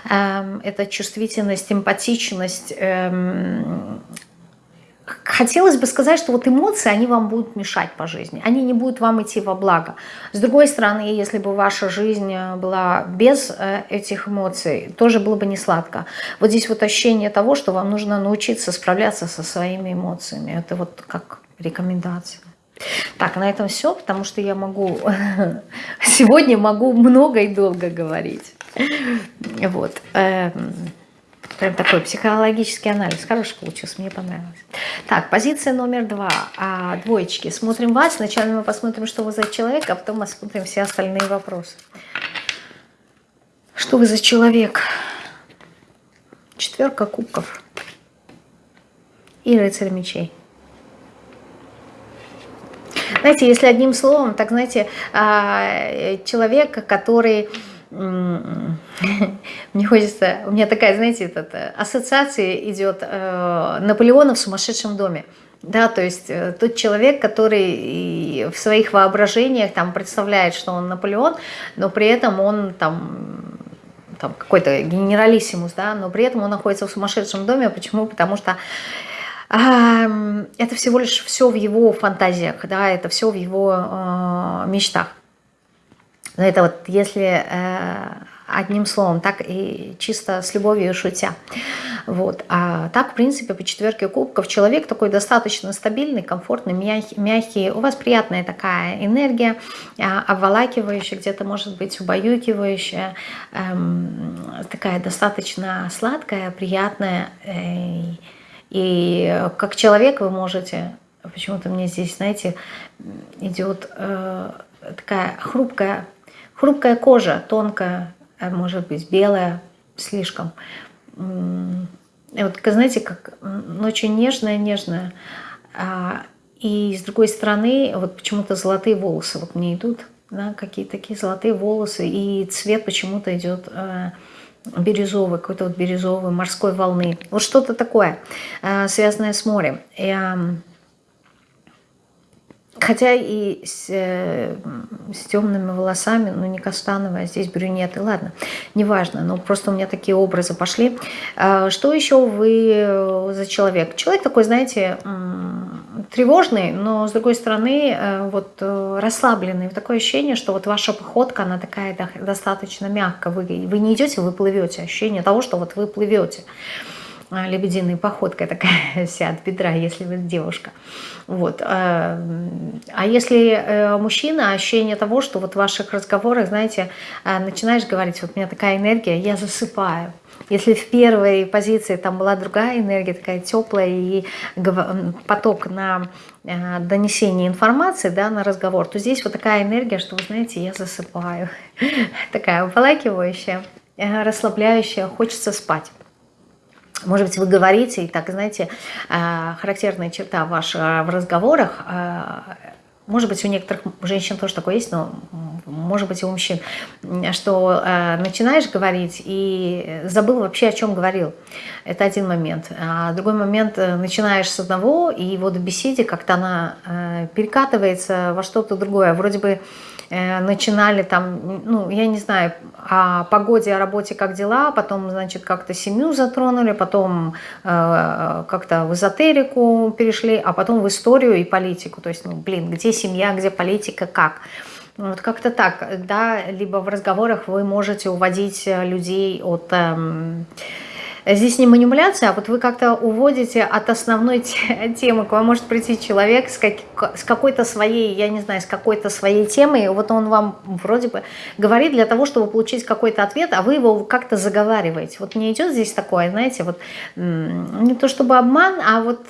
э, эта чувствительность, эмпатичность, э, хотелось бы сказать, что вот эмоции, они вам будут мешать по жизни, они не будут вам идти во благо. С другой стороны, если бы ваша жизнь э, была без э, этих эмоций, тоже было бы не сладко. Вот здесь вот ощущение того, что вам нужно научиться справляться со своими эмоциями. Это вот как рекомендация. Так, на этом все, потому что я могу, *laughs* сегодня могу много и долго говорить. Вот. Эм, Прям такой психологический анализ. Хороший получился, мне понравилось. Так, позиция номер два. А, двоечки. Смотрим вас. Сначала мы посмотрим, что вы за человек, а потом посмотрим все остальные вопросы. Что вы за человек? Четверка кубков. И рыцарь мечей. Знаете, если одним словом, так знаете, а, человек, который *laughs* мне хочется, у меня такая, знаете, этот, э, ассоциация идет э, Наполеона в сумасшедшем доме. Да, то есть э, тот человек, который в своих воображениях там представляет, что он Наполеон, но при этом он там там какой-то генералиссимус, да, но при этом он находится в сумасшедшем доме. Почему? Потому что это всего лишь все в его фантазиях, да, это все в его э, мечтах. Но это вот если э, одним словом, так и чисто с любовью шутя. Вот. А так, в принципе, по четверке кубков человек такой достаточно стабильный, комфортный, мягкий. мягкий. У вас приятная такая энергия, э, обволакивающая, где-то, может быть, убаюкивающая, эм, такая достаточно сладкая, приятная. Э, и как человек вы можете, почему-то мне здесь, знаете, идет э, такая хрупкая Хрупкая кожа, тонкая, а может быть белая слишком. И вот, знаете, как очень нежная-нежная. А, и с другой стороны, вот почему-то золотые волосы вот мне идут, да, какие-то такие золотые волосы, и цвет почему-то идет э, бирюзовый, какой-то вот бирюзовый, морской волны. Вот что-то такое, э, связанное с морем. Хотя и с, э, с темными волосами, ну не каштановая, здесь брюнеты, ладно, неважно, но просто у меня такие образы пошли. А, что еще вы э, за человек? Человек такой, знаете, тревожный, но с другой стороны э, вот расслабленный. Такое ощущение, что вот ваша походка, она такая достаточно мягкая. Вы, вы не идете, вы плывете. Ощущение того, что вот вы плывете. А, лебединой походкой *laughs* такая вся от бедра, если вы девушка. Вот. А, а если э, мужчина, ощущение того, что вот в ваших разговорах, знаете, а, начинаешь говорить, вот у меня такая энергия, я засыпаю. Если в первой позиции там была другая энергия, такая теплая и поток на э, донесение информации, да, на разговор, то здесь вот такая энергия, что, вы знаете, я засыпаю. *laughs* Такая уполакивающая, э, расслабляющая, хочется спать. Может быть, вы говорите, и так, знаете, э, характерная черта ваша в разговорах, э, может быть, у некоторых женщин тоже такое есть, но может быть и у мужчин, что э, начинаешь говорить и забыл вообще, о чем говорил. Это один момент. А другой момент, начинаешь с одного, и вот в беседе как-то она перекатывается во что-то другое. Вроде бы Э, начинали там, ну, я не знаю, о погоде, о работе, как дела, потом, значит, как-то семью затронули, потом э, как-то в эзотерику перешли, а потом в историю и политику. То есть, ну, блин, где семья, где политика, как? Вот как-то так, да, либо в разговорах вы можете уводить людей от... Э, Здесь не манипуляция, а вот вы как-то уводите от основной *laughs* темы. К вам может прийти человек с, как, с какой-то своей, я не знаю, с какой-то своей темой, вот он вам вроде бы говорит для того, чтобы получить какой-то ответ, а вы его как-то заговариваете. Вот не идет здесь такое, знаете, вот не то чтобы обман, а вот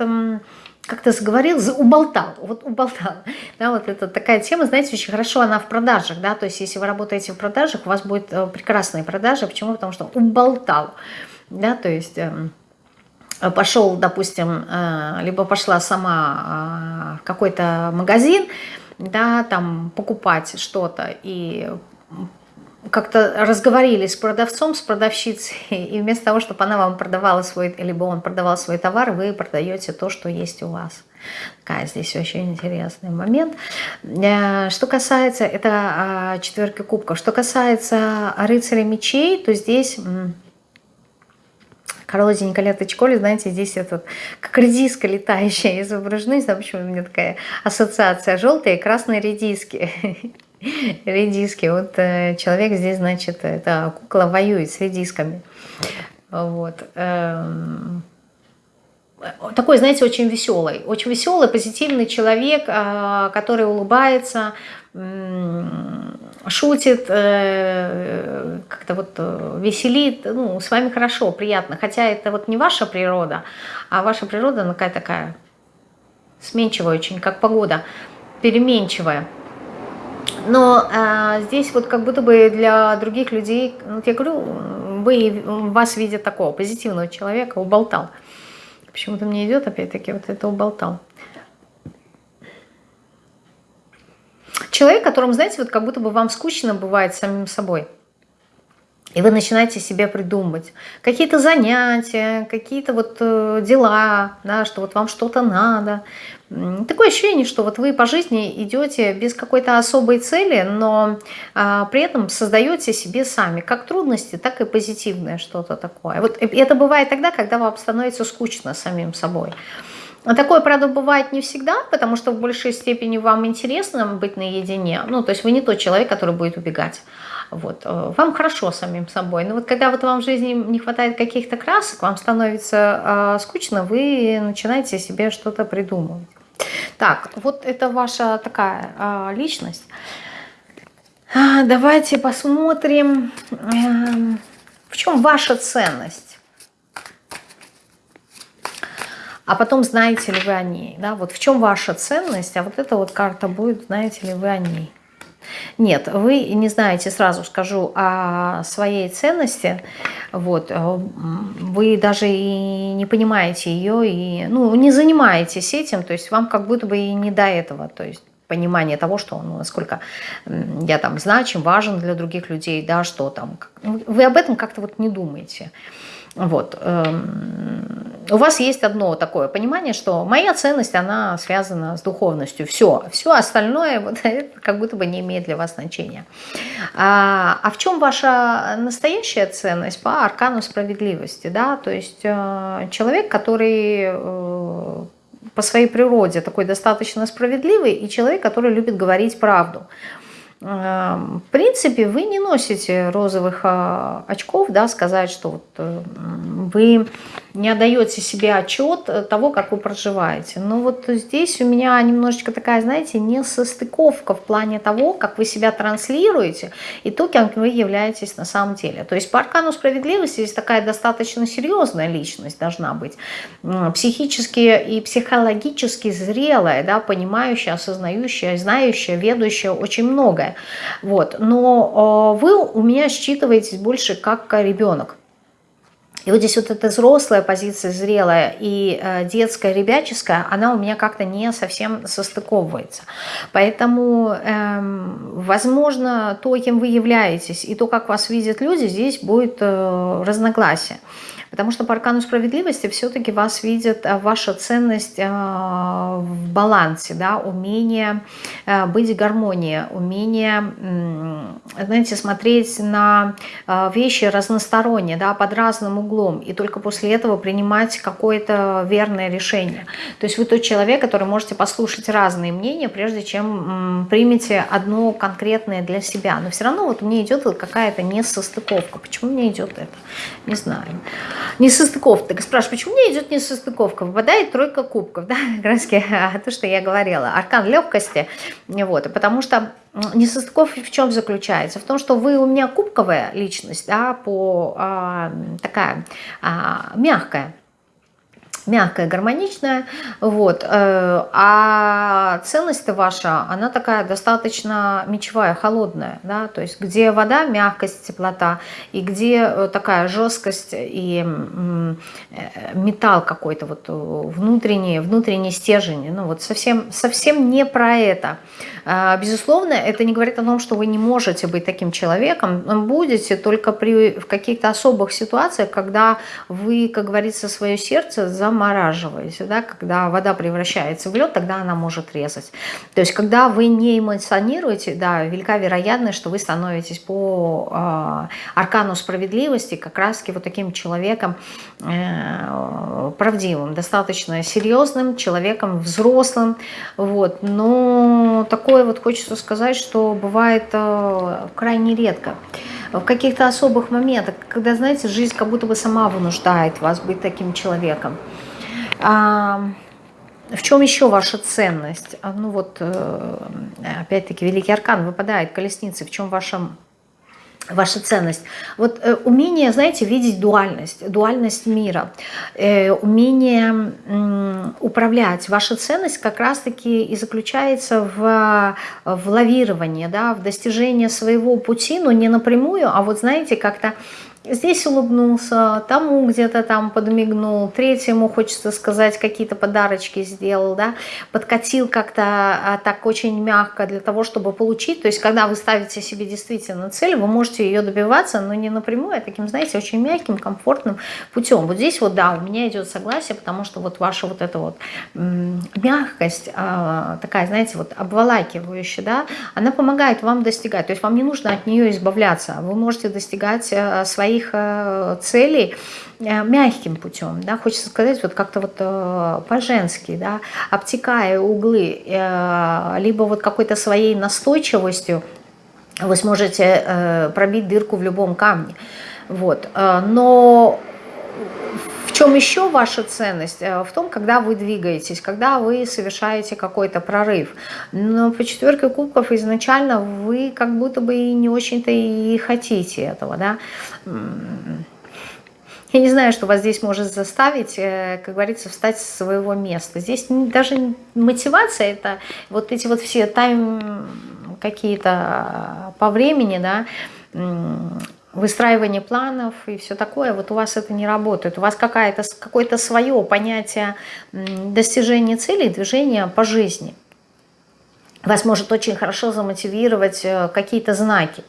как-то заговорил, уболтал, вот уболтал. Да, вот это такая тема, знаете, очень хорошо она в продажах, да, то есть если вы работаете в продажах, у вас будет э, прекрасные продажи. Почему? Потому что уболтал да, то есть эм, пошел, допустим, э, либо пошла сама э, в какой-то магазин, да, там покупать что-то и как-то разговорились с продавцом, с продавщицей, и вместо того, чтобы она вам продавала свой, либо он продавал свой товар, вы продаете то, что есть у вас. Такая здесь очень интересный момент. Э, что касается, это а, четверки кубков, что касается рыцаря мечей, то здесь коротенько леточколи, знаете, здесь этот, как редиска летающая изображена, не знаю, почему у меня такая ассоциация, желтые и красные редиски. *laughs* редиски. Вот э, человек здесь, значит, это кукла воюет с редисками. Вот. Эм, такой, знаете, очень веселый. Очень веселый, позитивный человек, э, который улыбается, шутит, э, как-то вот веселит. Ну, с вами хорошо, приятно. Хотя это вот не ваша природа, а ваша природа, она какая такая сменчивая очень, как погода, переменчивая. Но э, здесь вот как будто бы для других людей, ну, я говорю, вы, вас видят такого позитивного человека, уболтал. Почему-то мне идет опять-таки вот это уболтал. Человек, которым, знаете, вот как будто бы вам скучно бывает самим собой. И вы начинаете себе придумывать какие-то занятия, какие-то вот э, дела, да, что вот вам что-то надо. Такое ощущение, что вот вы по жизни идете без какой-то особой цели, но а, при этом создаете себе сами как трудности, так и позитивное что-то такое. Вот это бывает тогда, когда вам становится скучно самим собой. Такое, правда, бывает не всегда, потому что в большей степени вам интересно быть наедине. Ну, то есть вы не тот человек, который будет убегать. Вот. Э, вам хорошо самим собой. Но вот когда вот вам в жизни не хватает каких-то красок, вам становится э, скучно, вы начинаете себе что-то придумывать. Так, вот это ваша такая э, личность. А, давайте посмотрим, э, в чем ваша ценность. А потом, знаете ли вы о ней. Да? Вот в чем ваша ценность, а вот эта вот карта будет, знаете ли вы о ней. Нет, вы не знаете, сразу скажу, о своей ценности. Вот, э, вы даже и не понимаете ее, и ну, не занимаетесь этим, то есть вам как будто бы и не до этого. То есть понимание того, что ну, насколько я там значим, важен для других людей, да, что там. Вы об этом как-то вот не думаете. Вот. Эм, у вас есть одно такое понимание, что моя ценность, она связана с духовностью. Все, все остальное *laughs* вот, как будто бы не имеет для вас значения. А, а в чем ваша настоящая ценность по аркану справедливости? Да? То есть э, человек, который э, по своей природе такой достаточно справедливый, и человек, который любит говорить правду. Эм, в принципе, вы не носите розовых а, очков, да, сказать, что вот э, вы не отдаете себе отчет того, как вы проживаете. Но вот здесь у меня немножечко такая, знаете, несостыковка в плане того, как вы себя транслируете и то, кем вы являетесь на самом деле. То есть по аркану справедливости здесь такая достаточно серьезная личность должна быть, психически и психологически зрелая, да, понимающая, осознающая, знающая, ведущая очень многое. Вот. Но э, вы у меня считываетесь больше как ребенок. И вот здесь вот эта взрослая позиция, зрелая и э, детская, ребяческая, она у меня как-то не совсем состыковывается. Поэтому, эм, возможно, то, кем вы являетесь, и то, как вас видят люди, здесь будет э, разногласие. Потому что по аркану справедливости все-таки вас видит э, ваша ценность э, в балансе, да, умение быть в гармонии, умение, знаете, смотреть на вещи разносторонне, да, под разным углом, и только после этого принимать какое-то верное решение. То есть вы тот человек, который можете послушать разные мнения, прежде чем примете одно конкретное для себя. Но все равно вот мне идет какая-то несостыковка. Почему мне идет это? Не знаю. Несостыковка. Так спрашиваю, почему мне идет несостыковка? Выпадает тройка кубков, да, *laughs* краски, то, что я говорила, аркан легкости, вот, потому что несостыковка в чем заключается? В том, что вы у меня кубковая личность, да, по, а, такая а, мягкая, мягкая, гармоничная, вот, э, а ценность ваша, она такая достаточно мечевая, холодная, да, то есть где вода, мягкость, теплота, и где э, такая жесткость и э, металл какой-то вот внутренний, внутренний стержень, ну вот совсем, совсем не про это. Безусловно, это не говорит о том, что вы не можете быть таким человеком, будете только при, в каких-то особых ситуациях, когда вы, как говорится, свое сердце за замораживаете, да, когда вода превращается в лед, тогда она может резать. То есть, когда вы не эмоционируете, да, велика вероятность, что вы становитесь по э, аркану справедливости как раз-таки вот таким человеком э, правдивым, достаточно серьезным человеком, взрослым, вот, но такое вот хочется сказать, что бывает э, крайне редко в каких-то особых моментах, когда, знаете, жизнь как будто бы сама вынуждает вас быть таким человеком. А, в чем еще ваша ценность? А, ну вот, э, опять-таки, Великий Аркан выпадает, колесницы, в чем ваша ваша ценность. Вот э, умение, знаете, видеть дуальность, дуальность мира, э, умение управлять. Ваша ценность как раз-таки и заключается в, в лавировании, да, в достижении своего пути, но не напрямую, а вот знаете, как-то здесь улыбнулся, тому где-то там подмигнул, третьему, хочется сказать, какие-то подарочки сделал, да, подкатил как-то а, так очень мягко для того, чтобы получить. То есть, когда вы ставите себе действительно цель, вы можете ее добиваться, но не напрямую, а таким, знаете, очень мягким, комфортным путем. Вот здесь вот, да, у меня идет согласие, потому что вот ваша вот эта вот мягкость, а, такая, знаете, вот обволакивающая, да, она помогает вам достигать. То есть, вам не нужно от нее избавляться. Вы можете достигать а, своей своих э, целей э, мягким путем, да, хочется сказать, вот как-то вот э, по-женски, да, обтекая углы, либо вот какой-то своей настойчивостью вы сможете пробить дырку в любом камне, вот, но в чем еще ваша ценность? В том, когда вы двигаетесь, когда вы совершаете какой-то прорыв. Но по четверке кубков изначально вы как будто бы и не очень-то и хотите этого, да. Я не знаю, что вас здесь может заставить, э, как говорится, встать с своего места. Здесь даже мотивация, это вот эти вот все тайм какие-то по времени, да, выстраивание планов и все такое, вот у вас это не работает. У вас какое-то свое понятие достижения целей, движения по жизни. Вас может очень хорошо замотивировать э, какие-то знаки.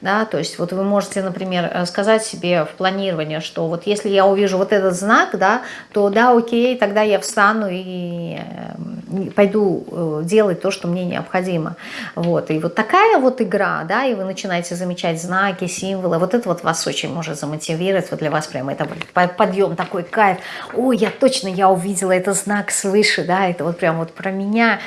Да, то есть вот вы можете, например, э, сказать себе в планировании, что вот если я увижу вот этот знак, да, то да, окей, тогда я встану и э, пойду э, делать то, что мне необходимо. Вот. И вот такая вот игра, да, и вы начинаете замечать знаки, символы, вот это вот вас очень может замотивировать, вот для вас прямо это подъем, такой кайф. Ой, я точно, я увидела этот знак свыше, да, это вот прям вот про меня,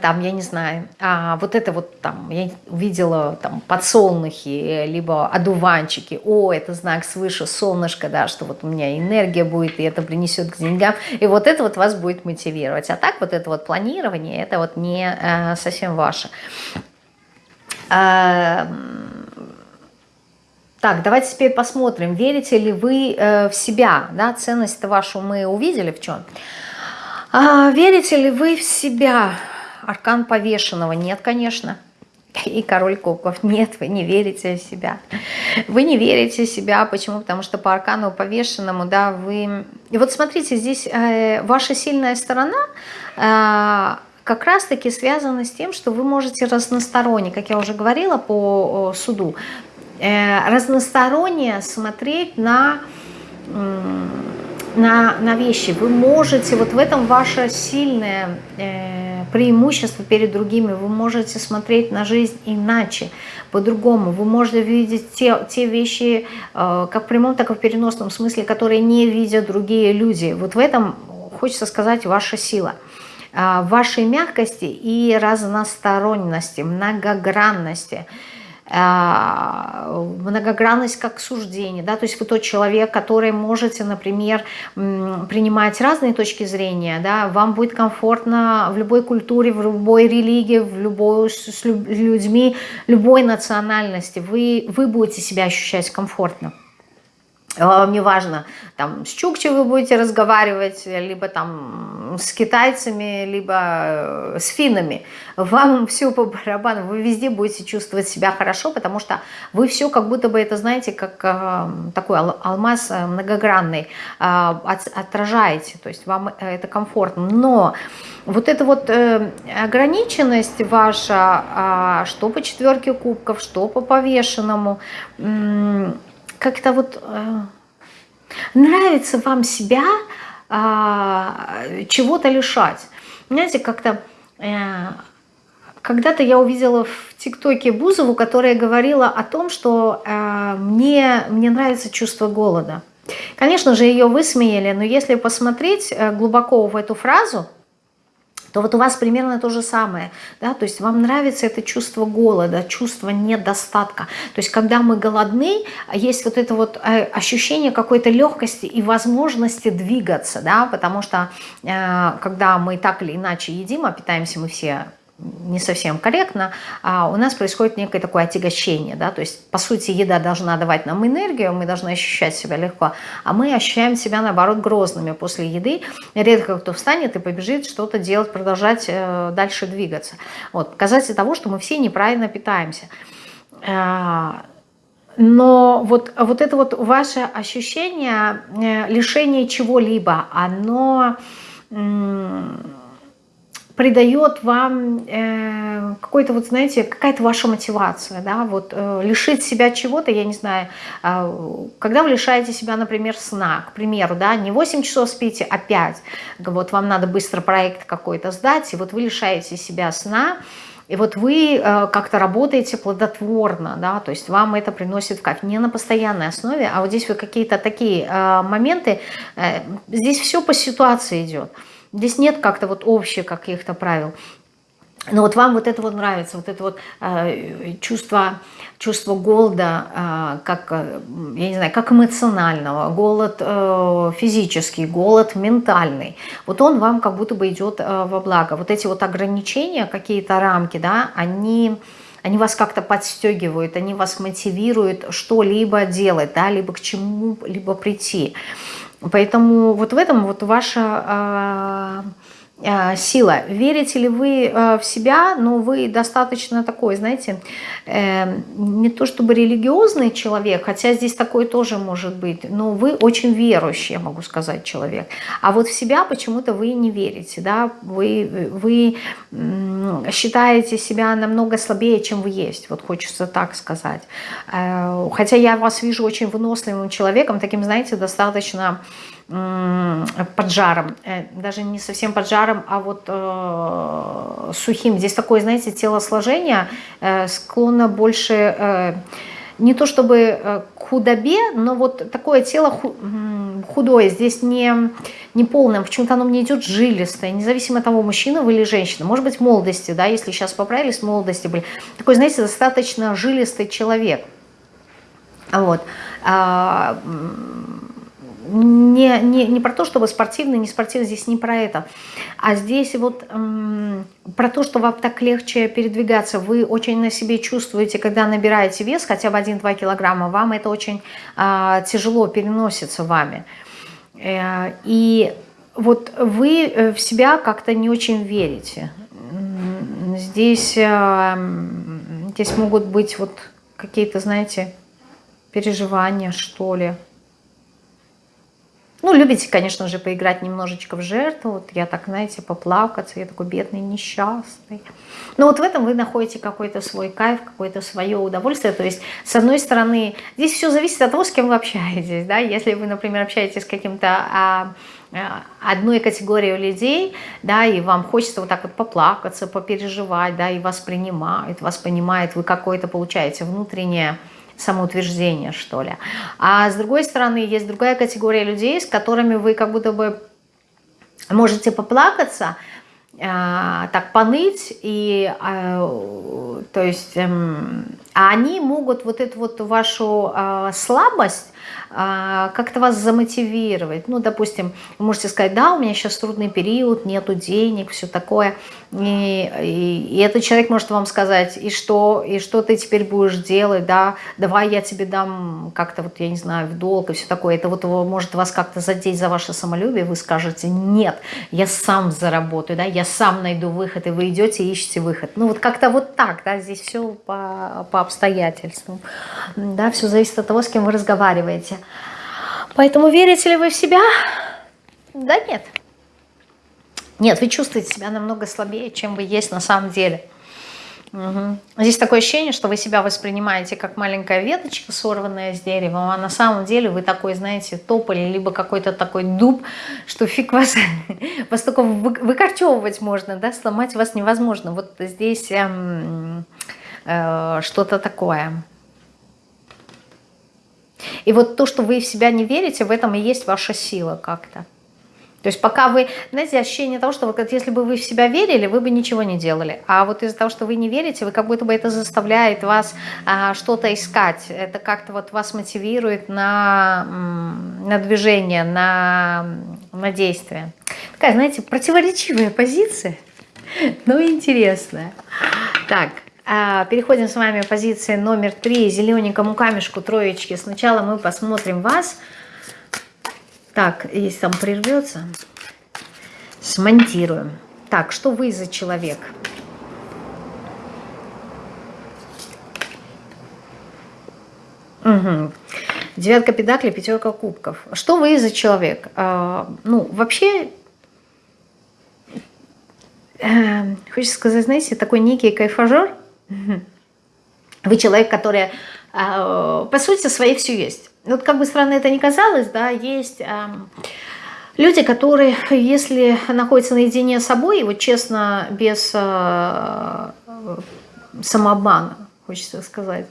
там, я не знаю, а вот это вот там, я увидела там подсол подсолнухи, либо одуванчики. О, это знак свыше, солнышко, да, что вот у меня энергия будет, и это принесет к деньгам. И вот это вот вас будет мотивировать. А так вот это вот планирование, это вот не э, совсем ваше. А, так, давайте теперь посмотрим, верите ли вы э, в себя, да, ценность вашу мы увидели в чем. А, верите ли вы в себя? Аркан повешенного? Нет, конечно. *laughs* И король кубков. Нет, вы не верите в себя. Вы не верите в себя. Почему? Потому что по аркану повешенному, да, вы... И вот смотрите, здесь э, ваша сильная сторона э, как раз-таки связана с тем, что вы можете разносторонне, как я уже говорила по суду, э, разносторонне смотреть на... На, на вещи. Вы можете, вот в этом ваше сильное э, преимущество перед другими, вы можете смотреть на жизнь иначе, по-другому. Вы можете видеть те, те вещи, э, как в прямом, так и в переносном смысле, которые не видят другие люди. Вот в этом, хочется сказать, ваша сила э, вашей мягкости и разносторонности, многогранности. А, многогранность как суждение, да, то есть вы тот человек, который можете, например, принимать разные точки зрения, да, вам будет комфортно в любой культуре, в любой религии, в любой, с людьми любой национальности, вы, вы будете себя ощущать комфортно. Вам не важно, там, с Чукчей вы будете разговаривать, либо там с китайцами, либо э, с финнами. Вам *laughs* все по барабану, вы везде будете чувствовать себя хорошо, потому что вы все как будто бы, это знаете, как э, такой алмаз э, многогранный, э, от, отражаете, то есть вам это комфортно. Но вот эта вот э, ограниченность ваша, э, что по четверке кубков, что по повешенному, э, как-то вот э, нравится вам себя э, чего-то лишать. Знаете, как-то... Э, когда-то я увидела в ТикТоке Бузову, которая говорила о том, что э, мне, мне нравится чувство голода. Конечно же, ее высмеяли, но если посмотреть э, глубоко в эту фразу, то вот у вас примерно то же самое. Да? То есть вам нравится это чувство голода, чувство недостатка. То есть когда мы голодны, есть вот это вот э, ощущение какой-то легкости и возможности двигаться, да? потому что э, когда мы так или иначе едим, а питаемся мы все не совсем корректно, а у нас происходит некое такое отягощение, да, то есть, по сути, еда должна давать нам энергию, мы должны ощущать себя легко, а мы ощущаем себя, наоборот, грозными после еды, редко кто встанет и побежит что-то делать, продолжать э, дальше двигаться. Вот, показатель того, что мы все неправильно питаемся. Э, но вот, вот это вот ваше ощущение э, лишения чего-либо, оно придает вам э, какой-то, вот знаете, какая-то ваша мотивация, да, вот э, лишить себя чего-то, я не знаю, э, когда вы лишаете себя, например, сна, к примеру, да, не 8 часов спите, а 5, вот вам надо быстро проект какой-то сдать, и вот вы лишаете себя сна, и вот вы э, как-то работаете плодотворно, да, то есть вам это приносит кайф, не на постоянной основе, а вот здесь вы какие-то такие э, моменты, э, здесь все по ситуации идет, Здесь нет как-то вот общих каких-то правил. Но вот вам вот это вот нравится, вот это вот э, чувство, чувство голода, э, как, э, я не знаю, как эмоционального, голод э, физический, голод ментальный. Вот он вам как будто бы идет э, во благо. Вот эти вот ограничения, какие-то рамки, да, они, они вас как-то подстегивают, они вас мотивируют что-либо делать, да, либо к чему-либо прийти. Поэтому вот в этом вот ваша а, а, сила. Верите ли вы а, в себя, но вы достаточно такой, знаете, э, не то чтобы религиозный человек, хотя здесь такое тоже может быть, но вы очень верующий, я могу сказать, человек. А вот в себя почему-то вы не верите, да, вы, вы считаете себя намного слабее, чем вы есть, вот хочется так сказать. Э, хотя я вас вижу очень выносливым человеком, таким, знаете, достаточно под жаром, э, даже не совсем под жаром, а вот э, сухим. Здесь такое, знаете, телосложение э, склонно больше, э, не то чтобы э, к худобе, но вот такое тело худое, здесь не, не полное, почему-то оно мне идет жилистое, независимо от того, мужчина вы или женщина. Может быть, молодости, да, если сейчас поправились, молодости были. Такой, знаете, достаточно жилистый человек. Вот. Не, не, не про то, чтобы спортивный, не спортивный, здесь не про это. А здесь вот эм, про то, что вам так легче передвигаться. Вы очень на себе чувствуете, когда набираете вес, хотя бы 1-2 килограмма, вам это очень э, тяжело переносится вами. Э, и вот вы э, в себя как-то не очень верите. Здесь, э, здесь могут быть вот какие-то, знаете, переживания, что ли. Ну, любите, конечно же, поиграть немножечко в жертву. Вот я так, знаете, поплакаться, я такой бедный, несчастный. Но вот в этом вы находите какой-то свой кайф, какое-то свое удовольствие. То есть, с одной стороны, здесь все зависит от того, с кем вы общаетесь. Да? Если вы, например, общаетесь с каким-то... А, а одной категорией людей, да, и вам хочется вот так вот поплакаться, попереживать, да, и вас принимают, вас понимают, вы какое-то получаете внутреннее самоутверждение, что ли. А с другой стороны, есть другая категория людей, с которыми вы как будто бы можете поплакаться, э, так поныть, и, э, то есть, э, а они могут вот эту вот вашу э, слабость а, как-то вас замотивировать. Ну, допустим, вы можете сказать, да, у меня сейчас трудный период, нету денег, все такое. И, и, и этот человек может вам сказать, и что, и что ты теперь будешь делать, да, давай я тебе дам как-то, вот я не знаю, в долг и все такое. Это вот может вас как-то задеть за ваше самолюбие, вы скажете, нет, я сам заработаю, да, я сам найду выход, и вы идете и ищете выход. Ну, вот как-то вот так, да, здесь все по, по обстоятельствам, да, все зависит от того, с кем вы разговариваете. Поэтому верите ли вы в себя? Да нет. Нет, вы чувствуете себя намного слабее, чем вы есть на самом деле. Угу. Здесь такое ощущение, что вы себя воспринимаете как маленькая веточка, сорванная с дерева, а на самом деле вы такой, знаете, тополь, либо какой-то такой дуб, что фиг вас, *laughs* вас только выкорчевывать можно, да, сломать вас невозможно. Вот здесь эм, э, что-то такое. И вот то, что вы в себя не верите, в этом и есть ваша сила как-то. То есть пока вы, знаете, ощущение того, что вот, если бы вы в себя верили, вы бы ничего не делали. А вот из-за того, что вы не верите, вы как будто бы это заставляет вас а, что-то искать. Это как-то вот вас мотивирует на, на движение, на, на действие. Такая, знаете, противоречивая позиция, но интересная. Так, а, переходим с вами к позиции номер три, зелененькому камешку, троечки. Сначала мы посмотрим вас. Так, если там прервется, смонтируем. Так, что вы за человек? Угу. Девятка педаклей, пятерка кубков. Что вы за человек? А, ну, вообще, э, хочется сказать, знаете, такой некий кайфажер. Вы человек, который, э, по сути, своей все есть вот как бы странно это ни казалось, да, есть э, люди, которые, если находятся наедине с собой, вот честно, без э, самообмана, хочется сказать,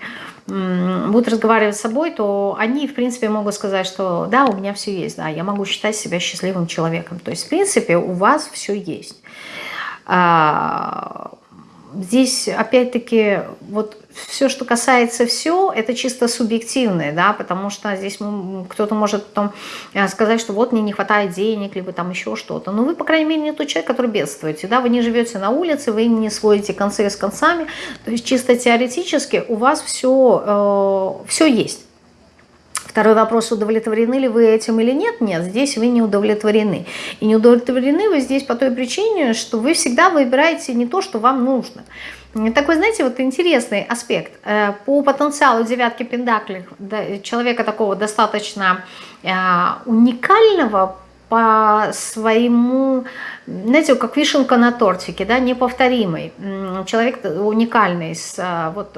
будут разговаривать с собой, то они, в принципе, могут сказать, что да, у меня все есть, да, я могу считать себя счастливым человеком. То есть, в принципе, у вас все есть. А, здесь, опять-таки, вот все, что касается все, это чисто субъективное, да, потому что здесь кто-то может потом э, сказать, что вот мне не хватает денег, либо там еще что-то. Но вы, по крайней мере, не тот человек, который бедствуете, да, вы не живете на улице, вы не сводите концы с концами, то есть чисто теоретически у вас все, э, все есть. Второй вопрос, удовлетворены ли вы этим или нет? Нет, здесь вы не удовлетворены. И не удовлетворены вы здесь по той причине, что вы всегда выбираете не то, что вам нужно. Такой, знаете, вот интересный аспект. Э, по потенциалу девятки пентаклей человека такого достаточно э, уникального по своему, знаете, как вишенка на тортике, да, неповторимый. Человек уникальный, э, вот,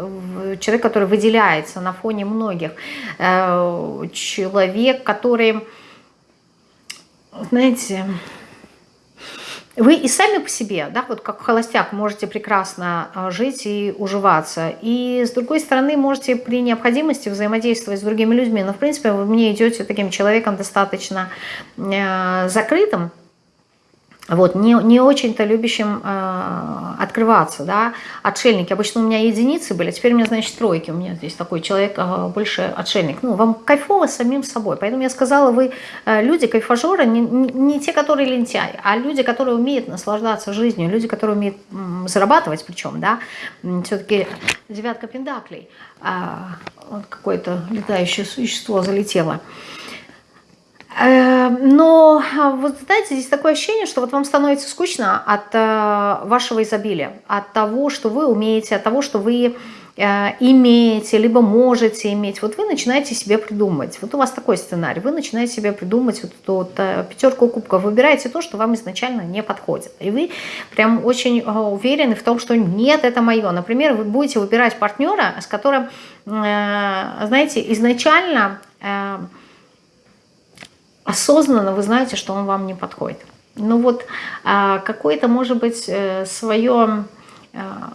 человек, который выделяется на фоне многих. Человек, который, знаете, вы и сами по себе, да, вот как холостяк, можете прекрасно а, жить и уживаться. И с другой стороны, можете при необходимости взаимодействовать с другими людьми. Но, в принципе, вы мне идете таким человеком достаточно э, закрытым, вот, не, не очень-то любящим э, открываться, да, отшельники. Обычно у меня единицы были, теперь у меня, значит, тройки. У меня здесь такой человек э, больше отшельник. Ну, вам кайфово самим собой. Поэтому я сказала, вы э, люди, кайфажеры, не, не те, которые лентяи, а люди, которые умеют наслаждаться жизнью, люди, которые умеют м, зарабатывать причем, да. Все-таки девятка пендаклей, э, вот какое-то летающее существо залетело. Но а, вот знаете, здесь такое ощущение, что вот вам становится скучно от э, вашего изобилия, от того, что вы умеете, от того, что вы э, имеете, либо можете иметь. Вот вы начинаете себе придумывать. Вот у вас такой сценарий. Вы начинаете себе придумать вот эту вот э, пятерку кубков. Выбираете то, что вам изначально не подходит. И вы прям очень уверены в том, что нет, это мое. Например, вы будете выбирать партнера, с которым, знаете, изначально осознанно вы знаете, что он вам не подходит. Ну вот а, какое-то, может быть, э, свое а,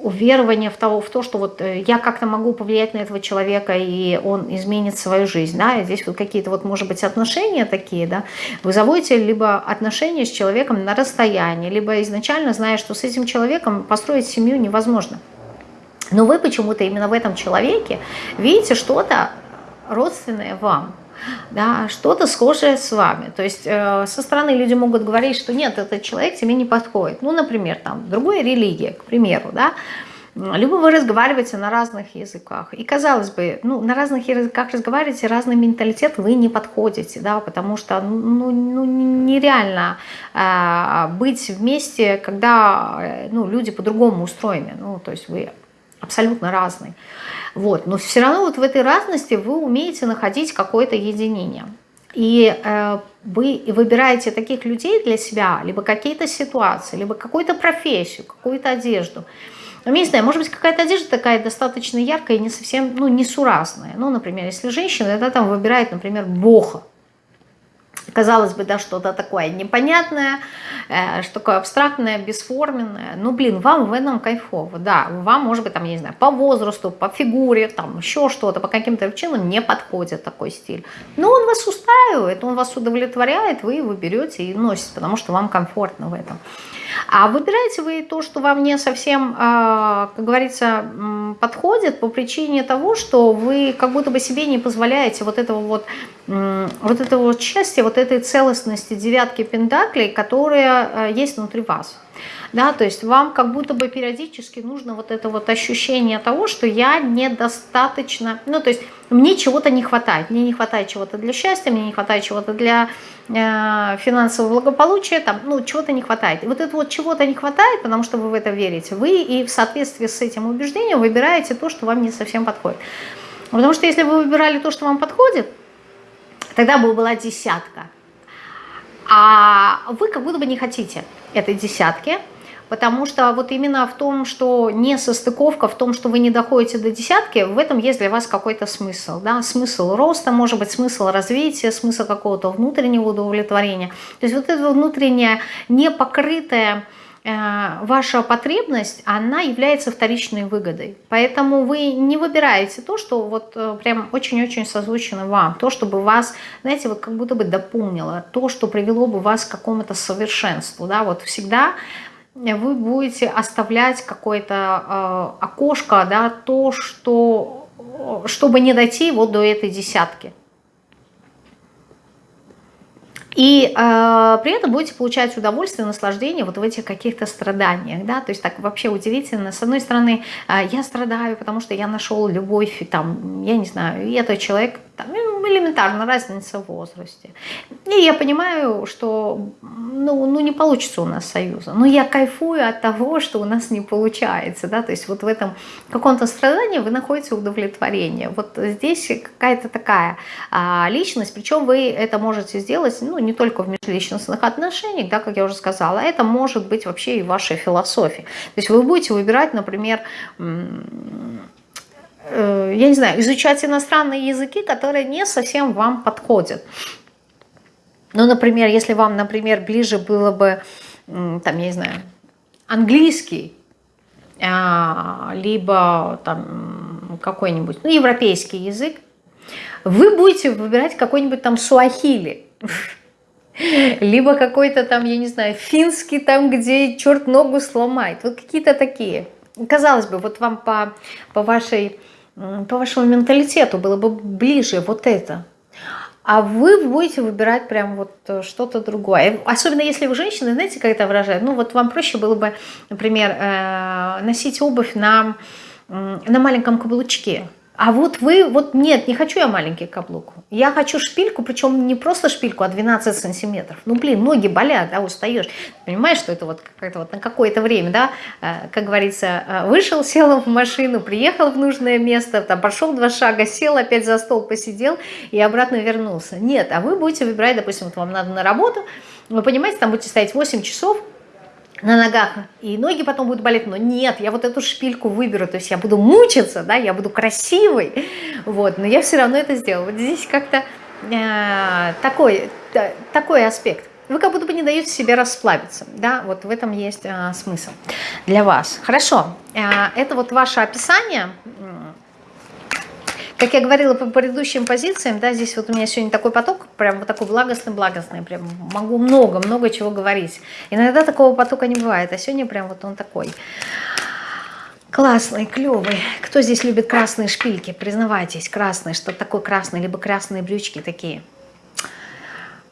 уверование в, того, в то, что вот э, я как-то могу повлиять на этого человека, и он изменит свою жизнь, да, и здесь вот какие-то вот, может быть, отношения такие, да, вы заводите либо отношения с человеком на расстоянии, либо изначально зная, что с этим человеком построить семью невозможно. Но вы почему-то именно в этом человеке видите что-то, родственное вам, да, что-то схожее с вами. То есть э, со стороны люди могут говорить, что нет, этот человек тебе не подходит. Ну, например, там, другая религия, к примеру, да, либо вы разговариваете на разных языках. И казалось бы, ну, на разных языках разговариваете, разный менталитет, вы не подходите, да, потому что ну, ну, нереально э, быть вместе, когда э, ну, люди по-другому устроены. Ну, то есть вы абсолютно разные. Вот. Но все равно вот в этой разности вы умеете находить какое-то единение. И э, вы выбираете таких людей для себя, либо какие-то ситуации, либо какую-то профессию, какую-то одежду. Ну, не знаю, может быть, какая-то одежда такая достаточно яркая и не совсем, ну, несуразная. Ну, например, если женщина, это там выбирает, например, боха казалось бы, да, что-то такое непонятное, э, что такое абстрактное, бесформенное. Ну, блин, вам в этом кайфово, да. Вам, может быть, там, я не знаю, по возрасту, по фигуре, там, еще что-то, по каким-то причинам не подходит такой стиль. Но он вас устраивает, он вас удовлетворяет, вы его берете и носите, потому что вам комфортно в этом. А выбираете вы то, что вам не совсем, а, как говорится, подходит по причине того, что вы как будто бы себе не позволяете вот этого вот, вот этого вот счастья, вот этой целостности девятки пентаклей, которая а, есть внутри вас. Да, то есть вам как будто бы периодически нужно вот это вот ощущение того, что я недостаточно, ну, то есть мне чего-то не хватает, мне не хватает чего-то для счастья, мне не хватает чего-то для финансового благополучия, там, ну, чего-то не хватает. И вот это вот чего-то не хватает, потому что вы в это верите, вы и в соответствии с этим убеждением выбираете то, что вам не совсем подходит. Потому что если вы выбирали то, что вам подходит, тогда бы была десятка. А вы как будто бы не хотите этой десятки, Потому что вот именно в том, что не состыковка, в том, что вы не доходите до десятки, в этом есть для вас какой-то смысл. Да? Смысл роста, может быть, смысл развития, смысл какого-то внутреннего удовлетворения. То есть вот эта внутренняя непокрытая э, ваша потребность, она является вторичной выгодой. Поэтому вы не выбираете то, что вот э, прям очень-очень созвучно вам, то, чтобы вас, знаете, вот как будто бы дополнило, то, что привело бы вас к какому-то совершенству. Да? Вот всегда вы будете оставлять какое-то э, окошко, да, то, что, чтобы не дойти вот до этой десятки. И э, при этом будете получать удовольствие, наслаждение вот в этих каких-то страданиях, да, то есть так вообще удивительно. С одной стороны, э, я страдаю, потому что я нашел любовь, там, я не знаю, и этот человек, там, ну, элементарно, разница в возрасте. И я понимаю, что, ну, ну, не получится у нас союза, но я кайфую от того, что у нас не получается, да, то есть вот в этом каком-то страдании вы находите удовлетворение. Вот здесь какая-то такая а, личность, причем вы это можете сделать, ну, не только в межличностных отношениях, да, как я уже сказала, это может быть вообще и вашей философии. То есть вы будете выбирать, например, я не знаю, изучать иностранные языки, которые не совсем вам подходят. Ну, например, если вам, например, ближе было бы, там, я не знаю, английский, а, либо там какой-нибудь, ну, европейский язык, вы будете выбирать какой-нибудь там суахили *laughs* либо какой-то там, я не знаю, финский там, где черт ногу сломает. Вот какие-то такие. Казалось бы, вот вам по, по, вашей, по вашему менталитету было бы ближе вот это. А вы будете выбирать прям вот э, что-то другое. Особенно если вы женщина, знаете, как это выражает? Ну вот вам проще было бы, например, э, носить обувь на, на маленьком каблучке. А вот вы, вот нет, не хочу я маленький каблук. Я хочу шпильку, причем не просто шпильку, а 12 сантиметров. Ну, блин, ноги болят, да, устаешь. Понимаешь, что это вот как-то вот на какое-то время, да, э, как говорится, э, вышел, *laughs* сел в машину, приехал в нужное место, там пошел два шага, сел, опять за стол посидел и обратно вернулся. Нет, а вы будете выбирать, допустим, вот вам надо на работу, вы понимаете, там будете стоять 8 часов, на ногах, и ноги потом будут болеть, но нет, я вот эту шпильку выберу, то есть я буду мучиться, да, я буду красивой, вот, но я все равно это сделаю. Вот здесь как-то э, такой, э, такой аспект. Вы как будто бы не даете себе расслабиться, да, вот в этом есть э, смысл для вас. Хорошо, э, это вот ваше описание, как я говорила по предыдущим позициям, да, здесь вот у меня сегодня такой поток, прям вот такой благостный-благостный, прям могу много-много чего говорить. Иногда такого потока не бывает, а сегодня прям вот он такой. Классный, клевый. Кто здесь любит красные шпильки? Признавайтесь, красные. Что такое красный? Либо красные брючки такие.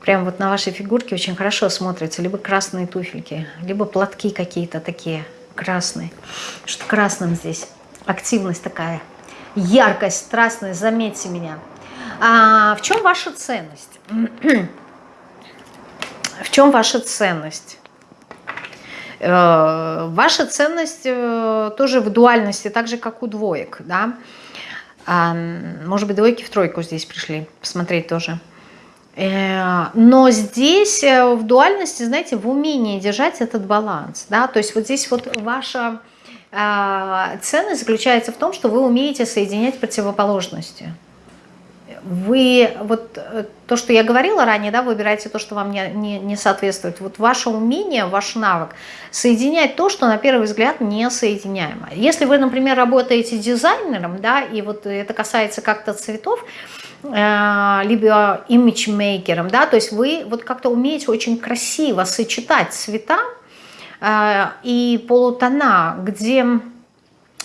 Прям вот на вашей фигурке очень хорошо смотрятся. Либо красные туфельки, либо платки какие-то такие красные. Что красным здесь? Активность такая. Яркость, страстность, заметьте меня. А в чем ваша ценность? *clears throat* в чем ваша ценность? Э, ваша ценность э, тоже в дуальности, так же, как у двоек. Да? Может быть, двойки в тройку здесь пришли посмотреть тоже. Э, но здесь в дуальности, знаете, в умении держать этот баланс. Да? То есть вот здесь вот ваша ценность заключается в том, что вы умеете соединять противоположности вы, вот э, то, что я говорила ранее, да, выбираете то, что вам не, не, не соответствует. Вот ваше умение, ваш навык соединять то, что на первый взгляд не соединяемо. Если вы, например, работаете дизайнером, да, и вот это касается как-то цветов, э, либо имиджмейкером, да, то есть вы вот как-то умеете очень красиво сочетать цвета и полутона, где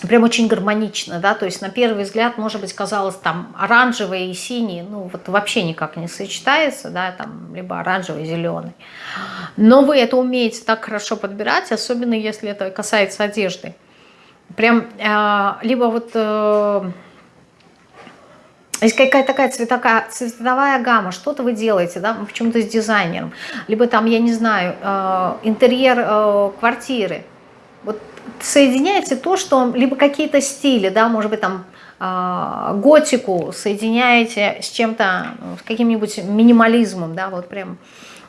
прям очень гармонично, да, то есть на первый взгляд, может быть, казалось там оранжевый и синий, ну вот вообще никак не сочетается, да, там либо оранжевый зеленый. Но вы это умеете так хорошо подбирать, особенно если это касается одежды. Прям, э, либо вот... Э, есть какая-то такая цветовая, цветовая гамма, что-то вы делаете, да, почему-то с дизайнером, либо там, я не знаю, э, интерьер э, квартиры. Вот соединяете то, что либо какие-то стили, да, может быть, там э, готику соединяете с чем-то, с каким-нибудь минимализмом, да, вот прям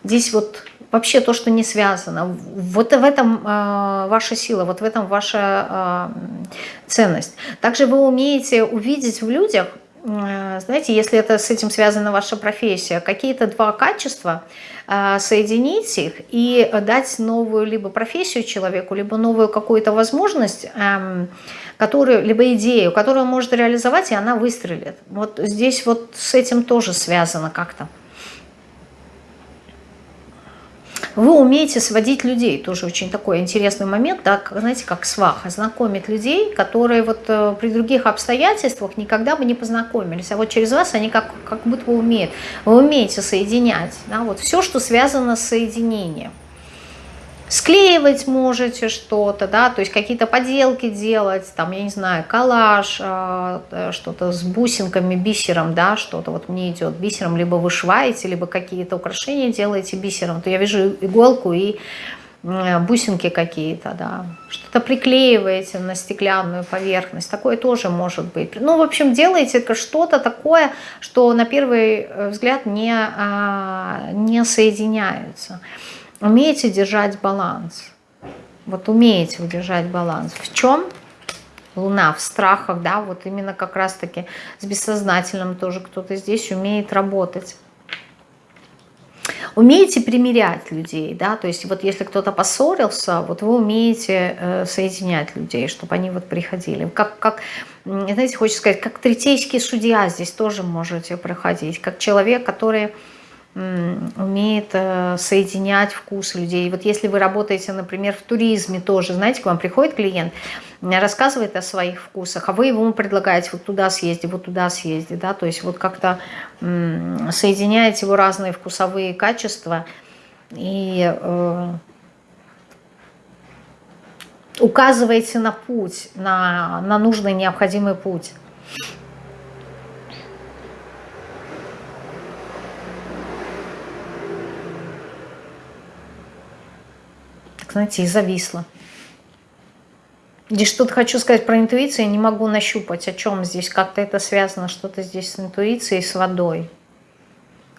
здесь вот вообще то, что не связано. Вот в этом э, ваша сила, вот в этом ваша э, ценность. Также вы умеете увидеть в людях, знаете, если это с этим связана ваша профессия, какие-то два качества, а, соединить их и дать новую либо профессию человеку, либо новую какую-то возможность, эм, которую, либо идею, которую он может реализовать, и она выстрелит. Вот здесь вот с этим тоже связано как-то. Вы умеете сводить людей, тоже очень такой интересный момент, да, знаете, как сваха, знакомить людей, которые вот э, при других обстоятельствах никогда бы не познакомились, а вот через вас они как, как будто бы умеют. Вы умеете соединять, да, вот все, что связано с соединением склеивать можете что-то, да, то есть какие-то поделки делать, там, я не знаю, коллаж, а, э, что-то с бусинками, бисером, да, что-то вот мне идет бисером, либо вышиваете, либо какие-то украшения делаете бисером, то я вижу иголку и бусинки какие-то, да, что-то приклеиваете на стеклянную поверхность, такое тоже может быть. Ну, в общем, делаете что-то такое, что на первый э, взгляд не, а, не соединяются. Умеете держать баланс. Вот умеете удержать баланс. В чем? Луна в страхах, да, вот именно как раз-таки с бессознательным тоже кто-то здесь умеет работать. Умеете примирять людей, да, то есть вот если кто-то поссорился, вот вы умеете э, соединять людей, чтобы они вот приходили. Как, как, знаете, хочется сказать, как третейский судья здесь тоже можете проходить, как человек, который умеет э, соединять вкус людей. Вот если вы работаете, например, в туризме тоже, знаете, к вам приходит клиент, рассказывает о своих вкусах, а вы ему предлагаете вот туда съезди, вот туда съезди, да, то есть вот как-то соединяете его разные вкусовые качества и э, указываете на путь, на, на нужный необходимый путь. Знаете, и зависла. Здесь что-то хочу сказать про интуицию, я не могу нащупать, о чем здесь, как-то это связано, что-то здесь с интуицией, с водой.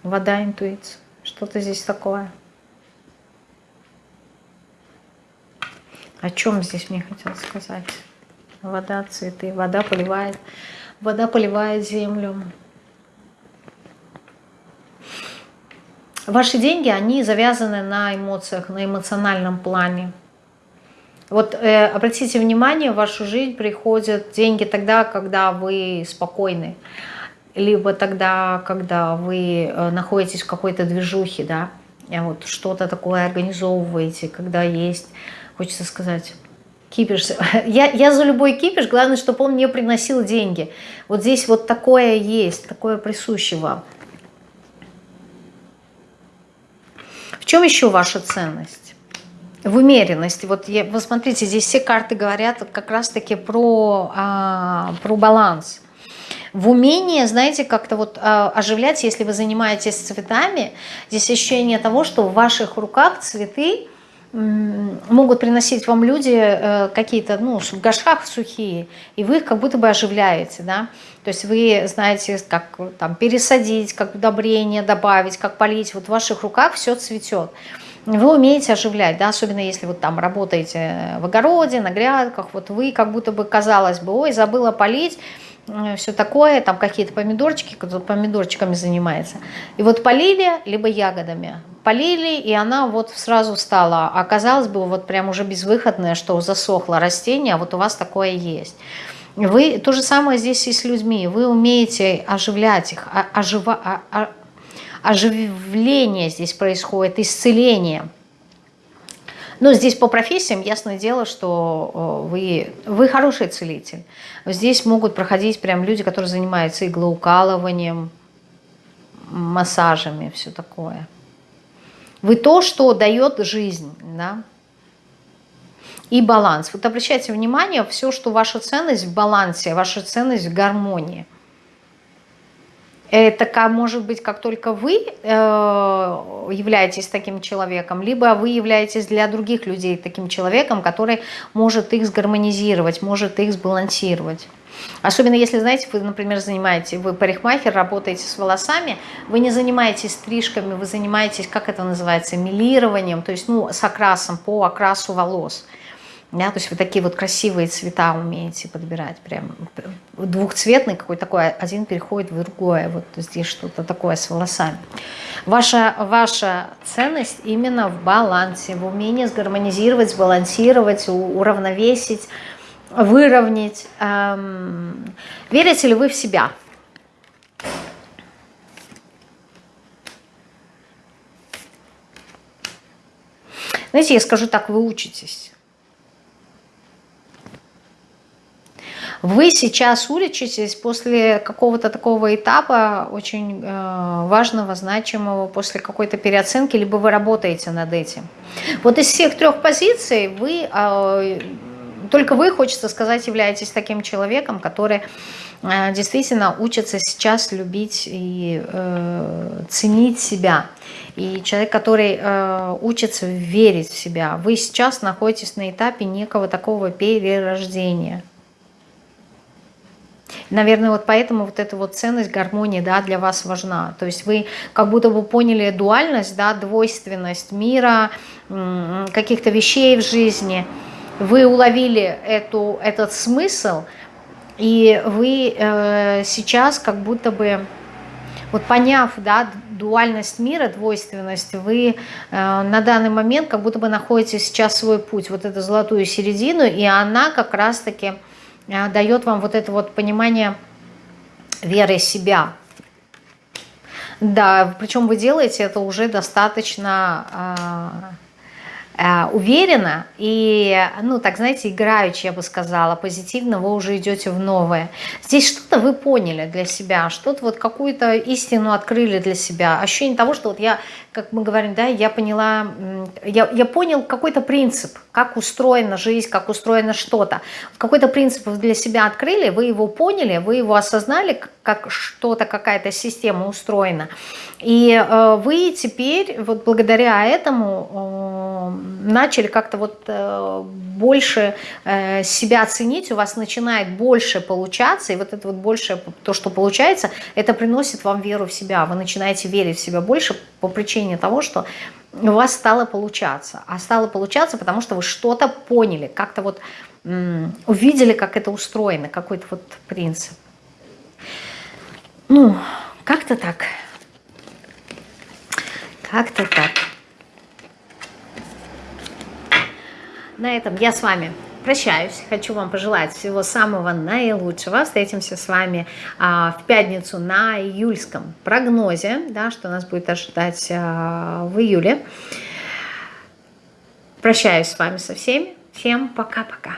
Вода, интуиция, что-то здесь такое. О чем здесь мне хотелось сказать? Вода, цветы, вода поливает, вода поливает землю. Ваши деньги, они завязаны на эмоциях, на эмоциональном плане. Вот э, обратите внимание, в вашу жизнь приходят деньги тогда, когда вы спокойны, либо тогда, когда вы э, находитесь в какой-то движухе, да, вот что-то такое организовываете, когда есть, хочется сказать, Кипиш. *laughs* Я, я за любой кипиш, главное, чтобы он мне приносил деньги. Вот здесь вот такое есть, такое присуще вам. В чем еще ваша ценность? В умеренности. Вот я, вы смотрите, здесь все карты говорят как раз-таки про, а, про баланс. В умении, знаете, как-то вот а, оживлять, если вы занимаетесь цветами, здесь ощущение того, что в ваших руках цветы могут приносить вам люди э, какие-то, ну, в горшках сухие, и вы их как будто бы оживляете, да, то есть вы знаете, как там пересадить, как удобрение добавить, как полить, вот в ваших руках все цветет. Вы умеете оживлять, да, особенно если вот там работаете в огороде, на грядках, вот вы как будто бы, казалось бы, ой, забыла полить, Э, все такое, там какие-то помидорчики, кто помидорчиками занимается. И вот полили, либо ягодами. Полили, и она вот сразу стала, а казалось бы, вот прям уже безвыходное, что засохло растение, а вот у вас такое есть. Вы, то же самое здесь и с людьми. Вы умеете оживлять их, а, ожива, а, а, оживление здесь происходит, исцеление. Но здесь по профессиям ясное дело, что э, вы, вы хороший целитель. Здесь могут проходить прям люди, которые занимаются иглоукалыванием, массажами, все такое. Вы то, что дает жизнь, да, и баланс. Вот обращайте внимание, все, что ваша ценность в балансе, ваша ценность в гармонии – это может быть как только вы э, являетесь таким человеком, либо вы являетесь для других людей таким человеком, который может их сгармонизировать, может их сбалансировать. Особенно если, знаете, вы, например, занимаетесь, вы парикмахер, работаете с волосами, вы не занимаетесь стрижками, вы занимаетесь, как это называется, милированием, то есть, ну, с окрасом, по окрасу волос. Да, то есть вы такие вот красивые цвета умеете подбирать, прям двухцветный какой такой, один переходит в другое, вот здесь что-то такое с волосами. Ваша, ваша ценность именно в балансе, в умении сгармонизировать, сбалансировать, уравновесить, выровнять. Эм, верите ли вы в себя? Знаете, я скажу так, вы учитесь. Вы сейчас уличитесь после какого-то такого этапа, очень э, важного, значимого, после какой-то переоценки, либо вы работаете над этим. Вот из всех трех позиций вы, э, только вы, хочется сказать, являетесь таким человеком, который э, действительно учится сейчас любить и э, ценить себя. И человек, который э, учится верить в себя. Вы сейчас находитесь на этапе некого такого перерождения – Наверное, вот поэтому вот эта вот ценность гармонии, да, для вас важна. То есть вы как будто бы поняли дуальность, да, двойственность мира, каких-то вещей в жизни. Вы уловили эту, этот смысл, и вы э, сейчас как будто бы, вот поняв, да, дуальность мира, двойственность, вы э, на данный момент как будто бы находите сейчас свой путь, вот эту золотую середину, и она как раз-таки дает вам вот это вот понимание веры себя. Да, причем вы делаете это уже достаточно а, Э, уверенно и, ну, так, знаете, играючи, я бы сказала, позитивно вы уже идете в новое. Здесь что-то вы поняли для себя, что-то вот какую-то истину открыли для себя. Ощущение того, что вот я, как мы говорим, да, я поняла, я, я понял какой-то принцип, как устроена жизнь, как устроено что-то. Какой-то принцип вы для себя открыли, вы его поняли, вы его осознали, как что-то, какая-то система устроена. И э, вы теперь, вот благодаря этому, э, начали как-то вот э, больше э, себя ценить, у вас начинает больше получаться, и вот это вот больше, то, что получается, это приносит вам веру в себя. Вы начинаете верить в себя больше по причине того, что у вас стало получаться. А стало получаться, потому что вы что-то поняли, как-то вот увидели, как это устроено, какой-то вот принцип. Ну, как-то так. Как-то так. На этом я с вами прощаюсь. Хочу вам пожелать всего самого наилучшего. Встретимся с вами а, в пятницу на июльском прогнозе, да, что нас будет ожидать а, в июле. Прощаюсь с вами со всеми. Всем пока-пока.